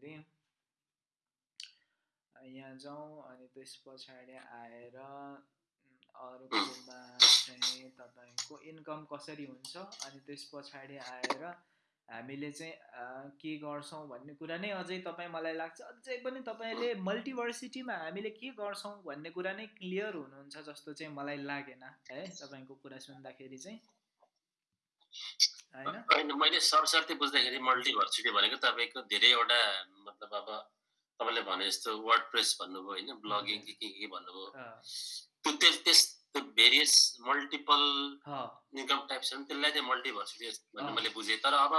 भन्दाखेरि यहाँ जाउँ अनि त्यस पछाडि आएर अर्कोमा चाहिँ तपाईँको इन्कम कसरी हुन्छ अनि त्यस पछाडि आएर हामीले चाहिँ के गर्छौँ भन्ने कुरा नै अझै तपाईँ मलाई लाग्छ। अझै पनि तपाईँले मल्टिभर्सिटीमा हामीले के गर्छौँ भन्ने कुरा नै क्लियर हुनुहुन्छ जस्तो चाहिँ मलाई लागेन है तपाईँको कुरा सुन्दाखेरि चाहिँ। होइन? मैले सरसर्ती बुझ्दाखेरि मल्टिभर्सिटी भनेको तपाईँको धेरैवटा मतलब अब तपाईँले भने जस्तो वर्ड प्रेस भन्नुभयो होइन ब्लगिङ के के के भन्नुभयो। त्यो त्यस त्यो भेरियस मल्टिपल इन्कम टाइप्स त्यसलाई चाहिँ मल्टिभर्सिटी भन्ने मैले बुझेँ। तर अब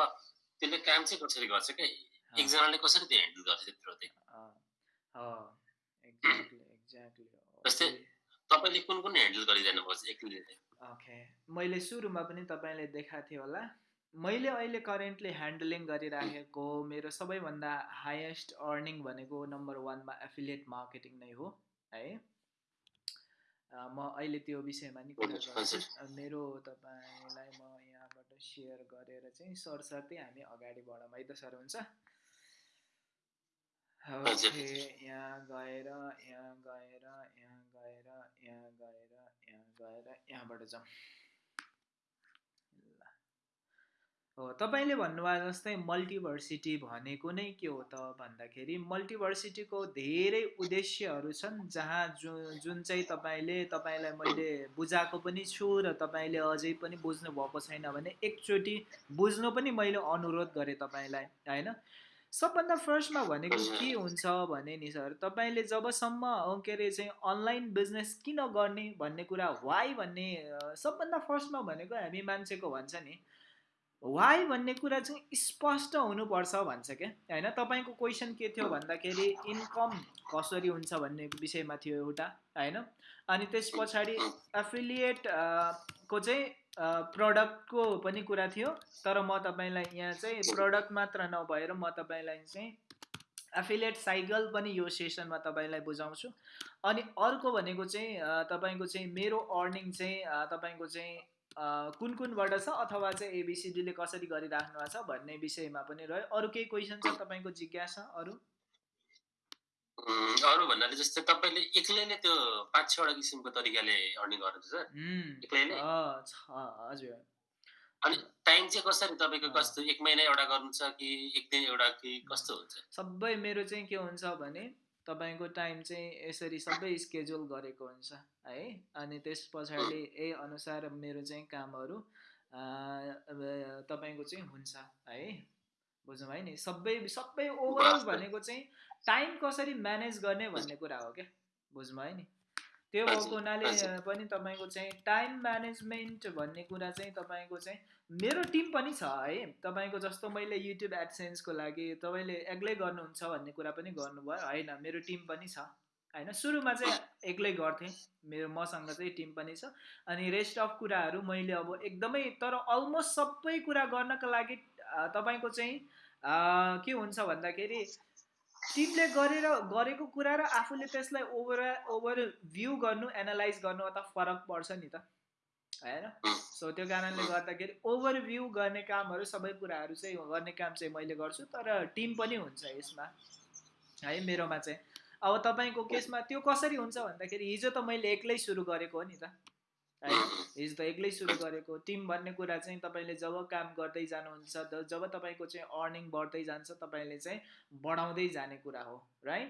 त्यसले काम चाहिँ कसरी गर्छ क्या? एकजनाले कसरी त्यो ह्यान्डल गर्छ त्यत्रो चाहिँ? जस्तै तपाईँले कुन कुन ह्यान्डल गरिरहनु भएको एक्लै ओके मैले सुरुमा पनि तपाईँले देखाएको थिएँ होला। मैले अहिले करेन्टली ह्यान्डलिङ गरिराखेको मेरो सबैभन्दा हाइएस्ट अर्निङ भनेको नम्बर वानमा एफिलिएट मार्केटिङ नै हो है। म अहिले त्यो विषयमा नि कुरा गर्छु। मेरो तपाईँलाई म यहाँबाट सेयर गरेर चाहिँ सरसाथै हामी अगाडि बढौँ है त सर हुन्छ। ओके यहाँ गएर यहाँ गएर यहाँ गएर यहाँ गएर यहाँ गएर यहाँबाट जाउँ हो तपाईँले भन्नुभयो जस्तै मल्टिभर्सिटी भनेको नै के हो त भन्दाखेरि मल्टिभर्सिटीको धेरै उद्देश्यहरू छन् जहाँ जु जुन चाहिँ तपाईँले तपाईँलाई मैले बुझाएको पनि छु र तपाईँले अझै पनि बुझ्नु भएको छैन भने एकचोटि बुझ्नु पनि मैले अनुरोध गरेँ तपाईँलाई होइन? सबभन्दा फर्स्टमा भनेको के हुन्छ भने नि सर तपाईँले जबसम्म के अरे चाहिँ अनलाइन बिजनेस किन गर्ने भन्ने कुरा वाइ भन्ने सबभन्दा फर्स्टमा भनेको हामी मान्छेको भन्छ नि वाइ भन्ने कुरा चाहिँ स्पष्ट हुनुपर्छ भन्छ क्या। होइन? तपाईँको क्वेसन के थियो भन्दाखेरि इन्कम कसरी हुन्छ भन्ने विषयमा थियो एउटा होइन? अनि त्यस पछाडि एफिलिएट को चाहिँ प्रडक्टको पनि कुरा थियो। तर म तपाईँलाई यहाँ चाहिँ प्रडक्ट मात्र नभएर म तपाईँलाई चाहिँ एफिलिएट साइकल पनि यो सेसनमा तपाईँलाई बुझाउँछु। अनि अर्को भनेको चाहिँ तपाईँको चाहिँ मेरो अर्निङ चाहिँ तपाईँको चाहिँ कुन कुनबाट छ अथवा चाहिँ एबिसिडीले कसरी गरिराख्नु भएको छ भन्ने विषयमा पनि रह्यो। अरू केही क्वेसन छ तपाईँको जिज्ञासा अरू? अरू भन्नाले जस्तै तपाईँले एक्लैले त्यो पाँच छवटा किसिमको तरिकाले अर्निङ गर्नुहुन्छ सर। एक्लैले हजुर। अनि टाइम चाहिँ कसरी तपाईँको कस्तो? एक महिना एउटा गर्नु छ कि एक दिन एउटा कि कस्तो हुन्छ? सबै मेरो चाहिँ के हुन्छ भने तपाईँको टाइम चाहिँ यसरी सबै स्केड्युल गरेको हुन्छ है? अनि त्यस पछाडि यही अनुसार मेरो चाहिँ कामहरू तपाईँको चाहिँ हुन्छ है? बुझ्नु भयो नि? सबै सबै ओभरअल भनेको चाहिँ टाइम कसरी म्यानेज गर्ने भन्ने कुरा हो क्या? बुझ्नुभयो नि? त्यो भएको हुनाले पनि तपाईँको चाहिँ टाइम म्यानेजमेन्ट भन्ने कुरा चाहिँ तपाईँको चाहिँ मेरो टिम पनि छ है। तपाईँको जस्तो मैले युट्युब एडसेन्सको लागि तपाईँले एक्लै गर्नुहुन्छ भन्ने कुरा पनि गर्नुभयो। होइन मेरो टिम पनि छ। होइन सुरुमा चाहिँ एक्लै गर्थेँ। मेरो मसँग चाहिँ टिम पनि छ। अनि रेस्ट अफ कुराहरू मैले अब एकदमै तर अलमोस्ट सबै कुरा गर्नको लागि तपाईँको चाहिँ के हुन्छ भन्दाखेरि टिमले गरेर गरेको कुरा र आफूले त्यसलाई ओभर ओभर भ्यू गर्नु एनालाइज गर्नु त फरक पर्छ नि त। होइन? सो त्यो कारणले गर्दाखेरि ओभरभ्यू गर्ने कामहरू सबै कुराहरू चाहिँ गर्ने काम चाहिँ मैले गर्छु तर टिम पनि हुन्छ यसमा। है मेरोमा चाहिँ। अब तपाईँको केसमा त्यो कसरी हुन्छ भन्दाखेरि हिजो त मैले एक्लै सुरु गरेको हो नि त। होइन? हिजो त एक्लै सुरु गरेको? टिम भन्ने कुरा चाहिँ तपाईँले जब काम गर्दै जानुहुन्छ जब तपाईँको चाहिँ अर्निङ बढ्दै जान्छ तपाईँले चाहिँ बढाउँदै जाने कुरा हो राइट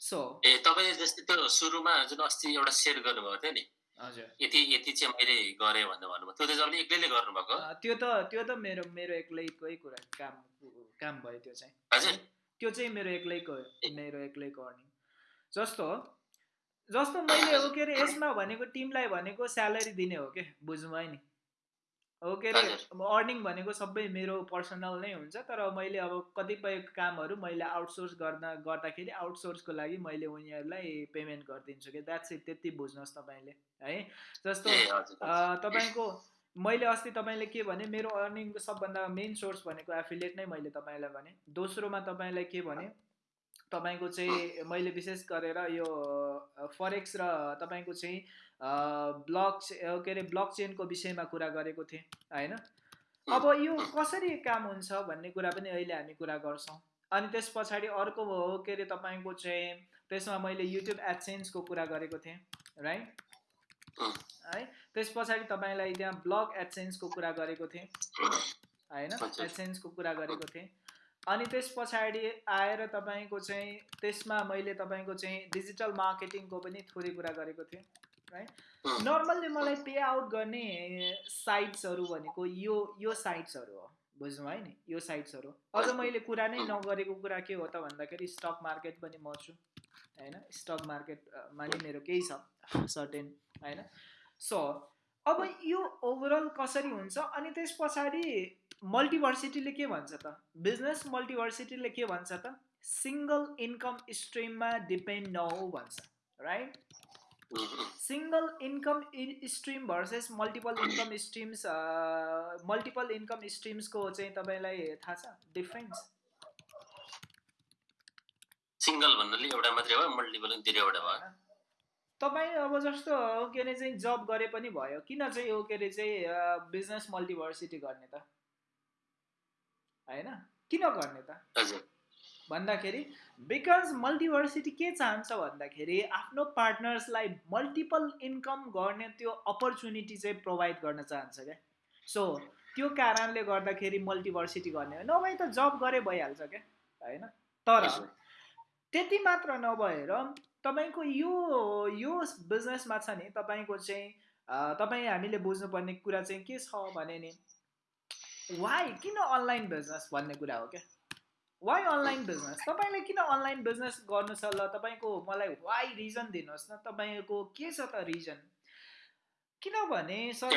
सो ए तपाईँले जस्तै त्यो सुरुमा जुन अस्ति एउटा सेयर गर्नुभएको थियो नि? हजुर। यति यति चाहिँ मैले गरेँ भनेर भन्नुभयो। त्यो चाहिँ तपाईँले एक्लैले गर्नुभएको? त्यो त त्यो त मेरो मेरो एक्लैकै कुरा काम काम भयो त्यो चाहिँ हजुर। त्यो चाहिँ मेरो एक्लैको मेरो एक्लैको अर्निङ जस्तो जस्तो मैले हो के अरे यसमा भनेको टिमलाई भनेको स्यालेरी दिने हो कि? बुझ्नुभयो नि? हो के अरे अर्निङ भनेको सबै मेरो पर्सनल नै हुन्छ तर मैले अब कतिपय कामहरू मैले आउटसोर्स गर्दा गर्दाखेरि आउटसोर्सको लागि मैले उनीहरूलाई पेमेन्ट गरिदिन्छु कि? द्याट्स इट त्यति बुझ्नुहोस् तपाईँले है? जस्तो तपाईँको मैले अस्ति तपाईँले के भने मेरो अर्निङको सबभन्दा मेन सोर्स भनेको एफिलिएट नै मैले तपाईँलाई भने। दोस्रोमा तपाईँलाई के भने तपाईँको चाहिँ मैले विशेष गरेर यो फरेक्स र तपाईँको चाहिँ ब्लक के अरे ब्लक चेनको विषयमा कुरा गरेको थिएँ होइन? अब यो कसरी काम हुन्छ भन्ने कुरा पनि अहिले हामी कुरा गर्छौँ। अनि त्यस पछाडि अर्को हो के अरे तपाईँको चाहिँ त्यसमा मैले युट्युब एडसेन्सको कुरा गरेको थिएँ राइट है? त्यस पछाडि तपाईँलाई त्यहाँ ब्लग एडसेन्सको कुरा गरेको थिएँ होइन? एडसेन्सको कुरा गरेको थिएँ। अनि त्यस पछाडि आएर तपाईँको चाहिँ त्यसमा मैले तपाईँको चाहिँ डिजिटल मार्केटिङको पनि थोरै कुरा गरेको थिएँ है नर्मल्ली मलाई पे आउट गर्ने साइट्सहरू भनेको यो यो साइट्सहरू हो बुझ्नु है नि? यो साइट्सहरू अझ मैले कुरा नै नगरेको कुरा के हो त भन्दाखेरि स्टक मार्केट पनि म छु होइन? स्टक मार्केटमा नि मेरो केही छ सर्टेन होइन? सो अब यो ओभरअल कसरी हुन्छ? अनि त्यस पछाडि मल्टिभर्सिटीले के भन्छ त? बिजनेस मल्टिभर्सिटीले के भन्छ त? सिङ्गल इन्कम स्ट्रिममा डिपेन्ड नहो भन्छ right single income stream versus multiple income streams multiple income स्ट्रिम्सको चाहिँ तपाईँलाई थाहा छ? डिफ्रेन्स सिङ्गल भन्नाले एउटा मात्रै हो मल्टिपल धेरैवटा भयो तपाईँ अब जस्तो के अरे चाहिँ जब गरे पनि भयो। किन चाहिँ के अरे चाहिँ बिजनेस मल्टिभर्सिटी गर्ने त? होइन? किन गर्ने त? भन्दाखेरि बिकज मल्टिभर्सिटी के चाहन्छ भन्दाखेरि आफ्नो पार्टनर्सलाई मल्टिपल इन्कम गर्ने त्यो अपर्च्युनिटी चाहिँ प्रोभाइड गर्न चाहन्छ क्या. सो त्यो कारणले गर्दाखेरि मल्टिभर्सिटी गर्ने नभए त जब गरे भइहाल्छ क्या? होइन? तर त्यति मात्र नभएर तपाईँको यो यो बिजनेसमा छ नि तपाईँको चाहिँ तपाईँ हामीले बुझ्नुपर्ने कुरा चाहिँ के छ भने नि वाइ किन अनलाइन बिजनेस भन्ने कुरा हो क्या? वाइ अनलाइन बिजनेस तपाईँले किन अनलाइन बिजनेस गर्नु छ ल? तपाईँको मलाई वाइ रिजन दिनुहोस् न। तपाईँको के छ त रिजन किनभने सर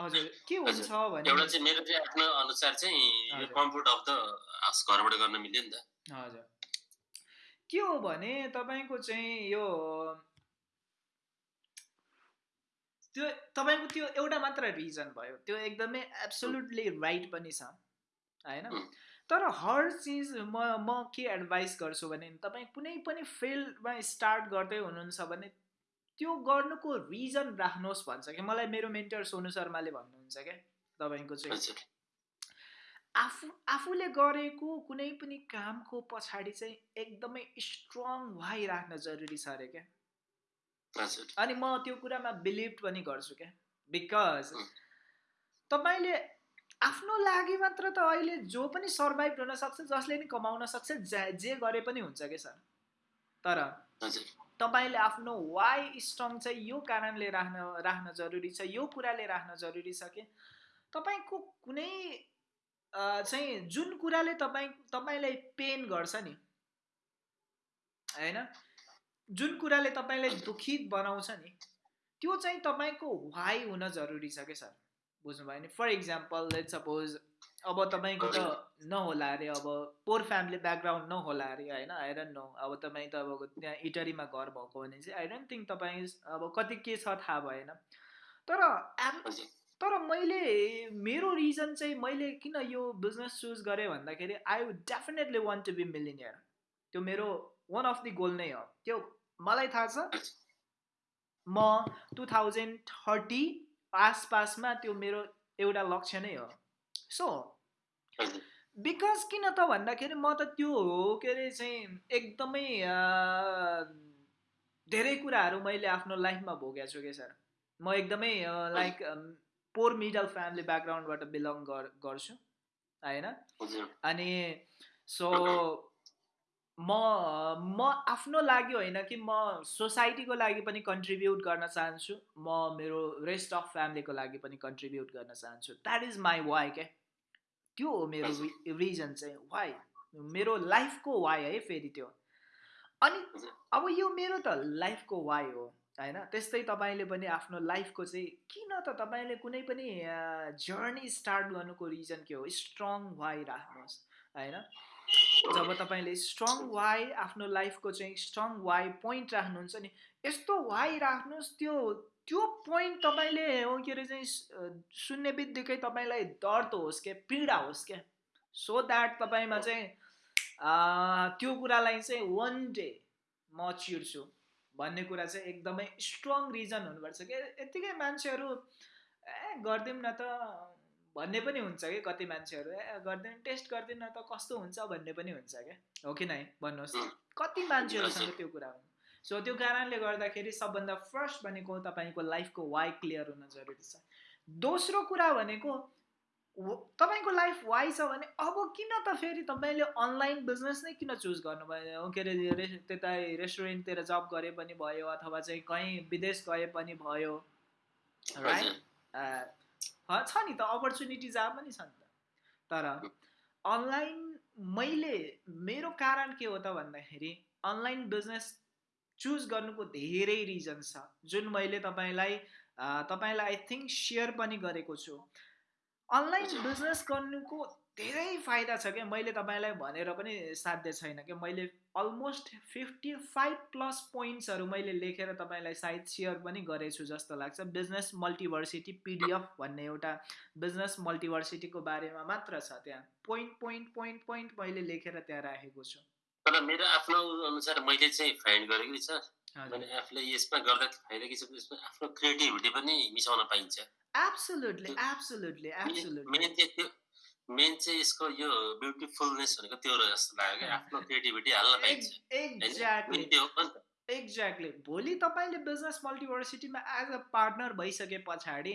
हजुर के हुन्छ भने एउटा चाहिँ मेरो चाहिँ आफ्नो अनुसार चाहिँ कम्फर्ट अफ द घरबाट गर्न मिल्यो नि त। हजुर। के हो भने तपाईँको चाहिँ यो त्यो तपाईँको त्यो एउटा मात्र रिजन भयो। त्यो एकदमै एब्सोल्युटली राइट पनि छ होइन? तर हर चिज म म के एडभाइस गर्छु भने तपाईँ कुनै पनि फिल्डमा स्टार्ट गर्दै हुनुहुन्छ भने त्यो गर्नुको रिजन राख्नुहोस् भन्छ कि मलाई मेरो मेन्टर सोनु शर्माले भन्नुहुन्छ क्या तपाईँको चाहिँ। आफू आफूले गरेको कुनै पनि कामको पछाडि चाहिँ एकदमै स्ट्रङ राख्न जरुरी छ अरे क्या। अनि म त्यो कुरामा बिलिभ पनि गर्छु क्या। बिकज तपाईँले आफ्नो लागि मात्र त अहिले जो पनि सर्भाइभ हुन सक्छ जसले नि कमाउन सक्छ जे गरे पनि हुन्छ क्या सर? तर तपाईँले आफ्नो वाइ स्ट्रङ चाहिँ यो कारणले राख्न राख्न जरुरी छ यो कुराले राख्न जरुरी छ कि? तपाईँको कुनै चाहिँ जुन कुराले तपाईँ तपाईँलाई पेन गर्छ नि होइन? जुन कुराले तपाईँलाई दुखित बनाउँछ नि त्यो चाहिँ तपाईँको वाइ हुन जरुरी छ क्या सर? बुझ्नुभयो नि? फर इक्जाम्पल लेट सपोज अब तपाईँको त नहोला अरे अब पोर फ्यामिली ब्याकग्राउन्ड नहोला अरे होइन? आइरन नो अब तपाईँ त अब त्यहाँ इटरीमा घर भएको भने चाहिँ आई डोन्ट थिङ्क तपाईँ अब कति के छ थाहा भएन। तर तर मैले मेरो रिजन चाहिँ मैले किन यो बिजनेस चुज गरेँ भन्दाखेरि I would definitely want to be millionaire त्यो मेरो वान अफ दि गोल नै हो। त्यो मलाई थाहा छ म टु थाउजन्ड थर्टी आसपासमा त्यो मेरो एउटा लक्ष्य नै हो। सो बिकज किन त भन्दाखेरि म त त्यो हो के अरे चाहिँ एकदमै धेरै कुराहरू मैले आफ्नो लाइफमा भोगेको छु क्या सर। म एकदमै लाइक पोर मिडल फ्यामिली ब्याकग्राउन्डबाट बिलङ गर्छु होइन? अनि सो म म आफ्नो लागि होइन कि म सोसाइटीको लागि पनि कन्ट्रिब्युट गर्न चाहन्छु। म मेरो रेस्ट अफ फ्यामिलीको लागि पनि कन्ट्रिब्युट गर्न चाहन्छु। द्याट इज माई वाइ क्या त्यो हो मेरो रिजन चाहिँ। वाइ मेरो लाइफको वाइ है फेरि त्यो। अनि अब यो मेरो त लाइफको वाइ हो होइन? त्यस्तै तपाईँले पनि आफ्नो लाइफको चाहिँ किन त तपाईँले कुनै पनि जर्नी स्टार्ट गर्नुको रिजन के हो? स्ट्रङ वाइ राख्नुहोस् होइन? जब तपाईँले स्ट्रङ वाइ आफ्नो लाइफको चाहिँ स्ट्रङ वाइ पोइन्ट राख्नुहुन्छ नि यस्तो वाइ राख्नुहोस् त्यो त्यो पोइन्ट तपाईँले हो के अरे चाहिँ सुन्ने बित्तिकै तपाईँलाई दर्द होस् क्या पीडा होस् क्या। सो द्याट तपाईँमा चाहिँ त्यो कुरालाई चाहिँ वान डे म चिर्छु भन्ने कुरा चाहिँ एकदमै स्ट्रङ रिजन हुनुपर्छ कि यत्तिकै मान्छेहरू ए गरिदिउँ न त भन्ने पनि हुन्छ कि कति मान्छेहरू ए गर्दैन टेस्ट गर्दैन त कस्तो हुन्छ भन्ने पनि हुन्छ क्या? हो कि नै? भन्नुहोस्। कति मान्छेहरूसँग त्यो कुरा हुन्छ सो त्यो कारणले गर्दाखेरि सबभन्दा फर्स्ट भनेको तपाईँको लाइफको वाइ क्लियर हुन जरुरी छ। दोस्रो कुरा भनेको तपाईँको लाइफ वाइ छ भने अब किन त फेरि तपाईँले अनलाइन बिजनेस नै किन चुज गर्नुभयो? के अरे त्यता रेस्टुरेन्टतिर जब गरे पनि भयो अथवा चाहिँ कहीँ विदेश गए पनि भयो। राइट छ नि त अपर्च्युनिटी जहाँ पनि छ नि त। तर अनलाइन मैले मेरो कारण के हो त भन्दाखेरि अनलाइन बिजनेस चुज गर्नुको धेरै रिजन छ। जुन मैले तपाईँलाई तपाईँलाई आई थिङ्क सेयर पनि गरेको छु। अनलाइन बिजनेस गर्नुको धेरै फाइदा छ क्या? मैले तपाईँलाई भनेर पनि साध्य छैन क्या। मैले अलमोस्ट फिफ्टी फाइभ प्लस पोइन्ट्सहरू मैले लेखेर तपाईँलाई सायद सेयर पनि गरेछु जस्तो लाग्छ। बिजनेस मल्टिभर्सिटी पिडिएफ भन्ने एउटा बिजनेस मल्टिभर्सिटीको बारेमा मात्र छ त्यहाँ। पोइन्ट पोइन्ट पोइन्ट पोइन्ट मैले लेखेर त्यहाँ राखेको छु। तर मेरो आफ्नो अनुसार मैले चाहिँ फाइन्ड गरेको नि सर मैले आफूले यसमा गर्दा फाइदा के छ? यसमा आफ्नो क्रिएटिभिटी पनि मिसाउन पाइन्छ। एब्सोल्युटली एब्सोल्युटली एब्सोल्युटली मेन चाहिँ यसको यो ब्युटिफुलनेस भनेको त्यो जस्तो लाग्यो क्या आफ्नो क्रिएटिभिटी हाल्न पाइन्छ। एक्ज्याक्टली भोलि तपाईँले बिजनेस मल्टिभर्सिटीमा एज अ पार्टनर भइसके पछाडि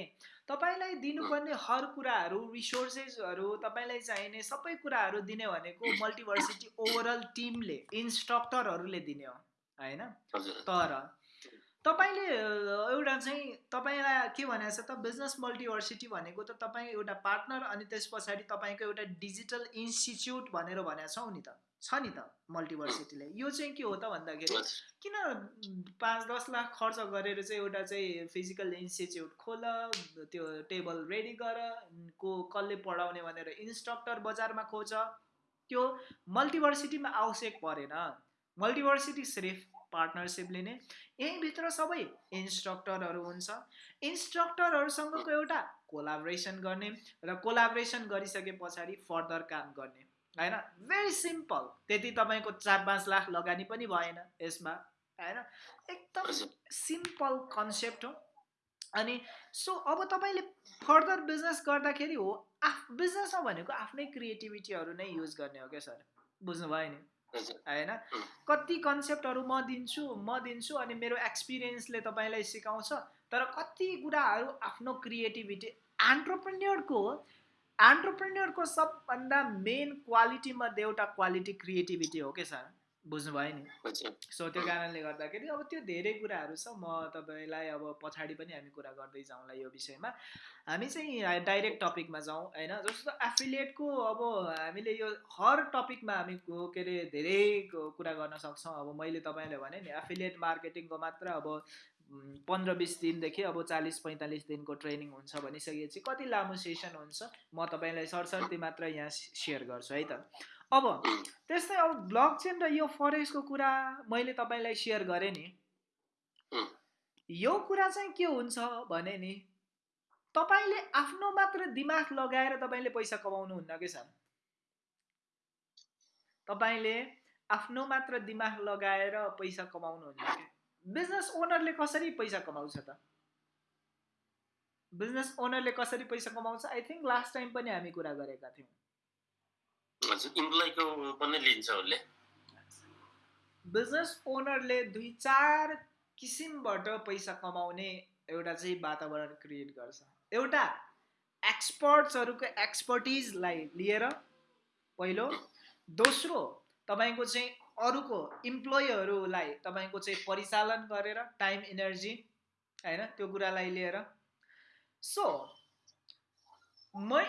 तपाईँलाई दिनुपर्ने हर कुराहरू रिसोर्सेसहरू तपाईँलाई चाहिने सबै कुराहरू दिने भनेको मल्टिभर्सिटी ओभरअल टिमले इन्स्ट्रक्टरहरूले दिने हो। होइन? तर तपाईँले एउटा चाहिँ तपाईँलाई के भनेको छ त बिजनेस मल्टिभर्सिटी भनेको त तपाईँ एउटा पार्टनर अनि त्यस पछाडि तपाईँको एउटा डिजिटल इन्स्टिच्युट भनेर भनेको छौँ नि त। छ नि त मल्टिभर्सिटीले। यो चाहिँ के हो त भन्दाखेरि किन पाँच दस लाख खर्च गरेर चाहिँ एउटा चाहिँ फिजिकल इन्स्टिच्युट खोल त्यो टेबल रेडी गर को कसले पढाउने भनेर इन्स्ट्रक्टर बजारमा खोज। त्यो मल्टिभर्सिटीमा आवश्यक परेन। मल्टिभर्सिटी सिर्फ पार्टनरसिप लिने। यहीँभित्र सबै इन्स्ट्रक्टरहरू हुन्छ। इन्स्ट्रक्टरहरूसँगको एउटा कोलाब्रेसन गर्ने र कोलाब्रेसन गरिसके पछाडि फर्दर काम गर्ने। होइन? भेरी सिम्पल त्यति तपाईँको चार पाँच लाख लगानी पनि भएन यसमा। होइन? एकदम सिम्पल कन्सेप्ट हो। अनि सो अब तपाईँले फर्दर बिजनेस गर्दाखेरि हो आफ बिजनेसमा भनेको आफ्नै क्रिएटिभिटीहरू नै युज गर्ने हो क्या सर? बुझ्नुभयो नि? होइन कति कन्सेप्टहरू म दिन्छु म दिन्छु अनि मेरो एक्सपिरियन्सले तपाईँलाई सिकाउँछ। तर कति कुराहरू आफ्नो क्रिएटिभिटी एन्टरप्रेन्यरको एन्टरप्रेन्यरको सबभन्दा मेन क्वालिटी मध्ये एउटा क्वालिटी क्रिएटिभिटी हो क्या सर? बुझ्नुभयो नि। सो त्यो कारणले गर्दाखेरि अब त्यो धेरै कुराहरू छ। म तपाईँलाई अब पछाडि पनि हामी कुरा गर्दै जाउँला यो विषयमा। हामी चाहिँ डाइरेक्ट टपिकमा जाउँ होइन? जस्तो एफिलिएटको अब हामीले यो हर टपिकमा हामी के अरे धेरै कुरा गर्न सक्छौँ। अब मैले तपाईँलाई भने नि एफिलिएट मार्केटिङको मात्र अब पन्ध्र बिस दिनदेखि अब चालिस पैँतालिस दिनको ट्रेनिङ हुन्छ भनिसकेपछि कति लामो सेसन हुन्छ? म तपाईँलाई सरसर्ती मात्र यहाँ सेयर गर्छु है त? अब त्यस्तै अब ब्लक चेन र यो फरेस्टको कुरा मैले तपाईँलाई सेयर गरेँ नि। यो कुरा चाहिँ के हुन्छ भने नि तपाईँले आफ्नो मात्र दिमाग लगाएर तपाईँले पैसा कमाउनुहुन्न कि सर? तपाईँले आफ्नो मात्र दिमाग लगाएर पैसा कमाउनुहुन्न कि? बिजनेस ओनरले कसरी पैसा कमाउँछ त? बिजनेस ओनरले कसरी पैसा कमाउँछ? आई थिङ्क लास्ट टाइम पनि हामी कुरा गरेका थियौँ। इम्प्लोइको पनि लिन्छ उसले बिजनेस ओनरले दुई चार किसिमबाट पैसा कमाउने एउटा चाहिँ वातावरण क्रिएट गर्छ। एउटा एक्सपर्ट्सहरूको एक्सपर्टिजलाई लिएर पहिलो। दोस्रो तपाईँको चाहिँ अरूको इम्प्लोइहरूलाई तपाईँको चाहिँ परिचालन गरेर टाइम इनर्जी होइन त्यो कुरालाई लिएर। सो मै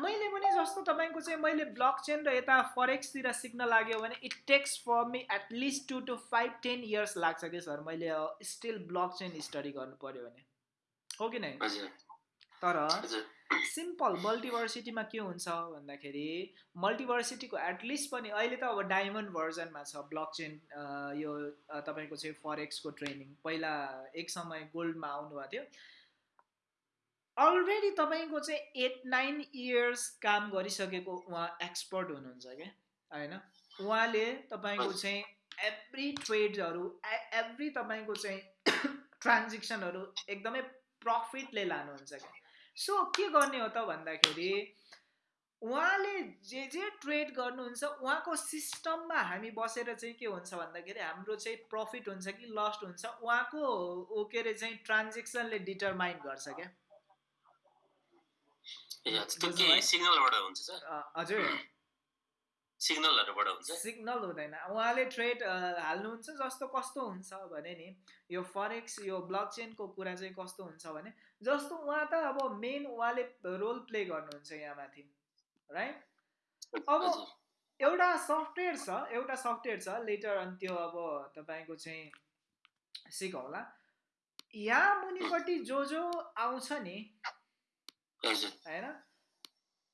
मैले पनि जस्तो तपाईँको चाहिँ मैले ब्लक चेन र यता फरेक्सतिर सिक्न लाग्यो भने it takes for me at least two two five ten years लाग्छ कि सर? मैले स्टिल ब्लक चेन स्टडी गर्नु पऱ्यो भने। हो कि नै? तर सिम्पल मल्टिभर्सिटीमा के हुन्छ भन्दाखेरि मल्टिभर्सिटीको एटलिस्ट पनि अहिले त अब डायमन्ड भर्जनमा छ ब्लक चेन यो तपाईँको चाहिँ फरेक्सको ट्रेनिङ पहिला एक समय गोल्डमा आउनुभएको थियो। अलरेडी तपाईँको चाहिँ एट नाइन इयर्स काम गरिसकेको उहाँ एक्सपर्ट हुनुहुन्छ क्या होइन? उहाँले तपाईँको चाहिँ एभ्री ट्रेड्सहरू एभ्री तपाईँको चाहिँ ट्रान्जेक्सनहरू एकदमै प्रफिटले लानुहुन्छ क्या। सो के गर्ने हो त भन्दाखेरि उहाँले जे जे ट्रेड गर्नुहुन्छ उहाँको सिस्टममा हामी बसेर चाहिँ के हुन्छ भन्दाखेरि हाम्रो चाहिँ प्रफिट हुन्छ कि लस्ट हुन्छ उहाँको के अरे चाहिँ ट्रान्जेक्सनले डिटरमाइन गर्छ क्या। हजुर। सिग्नल हुँदैन। उहाँले ट्रेड हाल्नुहुन्छ जस्तो कस्तो हुन्छ भने नि यो फरेक्स यो ब्लक चेनको कुरा चाहिँ कस्तो हुन्छ भने जस्तो उहाँ त अब मेन उहाँले रोल प्ले गर्नुहुन्छ यहाँ माथि राइट अब एउटा सफ्टवेयर छ एउटा सफ्टवेयर छ लेटर अनि त्यो अब तपाईँको चाहिँ सिकौला यहाँ मुनिपट्टि जो जो आउँछ नि होइन